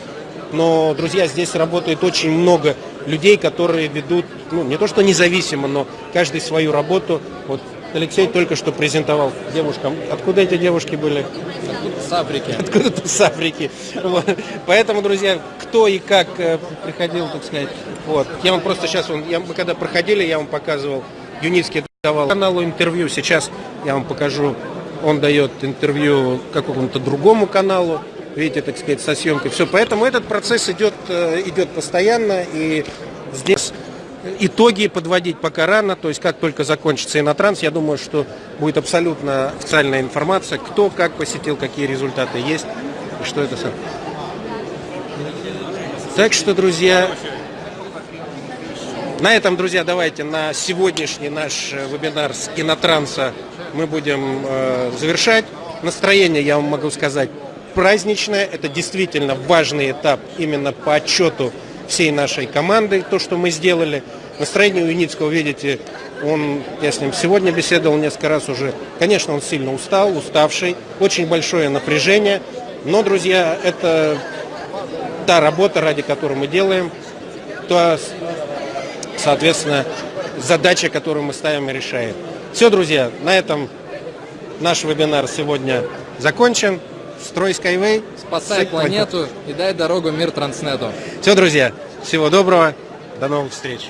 но, друзья, здесь работает очень много людей, которые ведут, ну, не то что независимо, но каждый свою работу. Вот Алексей только что презентовал девушкам. Откуда эти девушки были? С Африки. Откуда-то с Африки. Вот. Поэтому, друзья, кто и как э, приходил, так сказать. Вот. Я вам просто сейчас, я, мы когда проходили, я вам показывал, Юницкий давал каналу интервью. Сейчас я вам покажу, он дает интервью какому-то другому каналу. Видите, так сказать, со съемкой. Все, поэтому этот процесс идет, э, идет постоянно. И здесь итоги подводить пока рано, то есть как только закончится инотранс, я думаю, что будет абсолютно официальная информация, кто как посетил, какие результаты есть, и что это сам. Так что, друзья, на этом, друзья, давайте на сегодняшний наш э, вебинар с кинотранса мы будем э, завершать. Настроение, я вам могу сказать, праздничное. Это действительно важный этап именно по отчету всей нашей команды, то, что мы сделали. Настроение у Юницкого, видите, он, я с ним сегодня беседовал несколько раз уже. Конечно, он сильно устал, уставший, очень большое напряжение. Но, друзья, это та работа, ради которой мы делаем, то, соответственно, задача, которую мы ставим и решаем. Все, друзья, на этом наш вебинар сегодня закончен. Строй Skyway. Спасай планету и дай дорогу мир Транснету. Все, друзья, всего доброго, до новых встреч.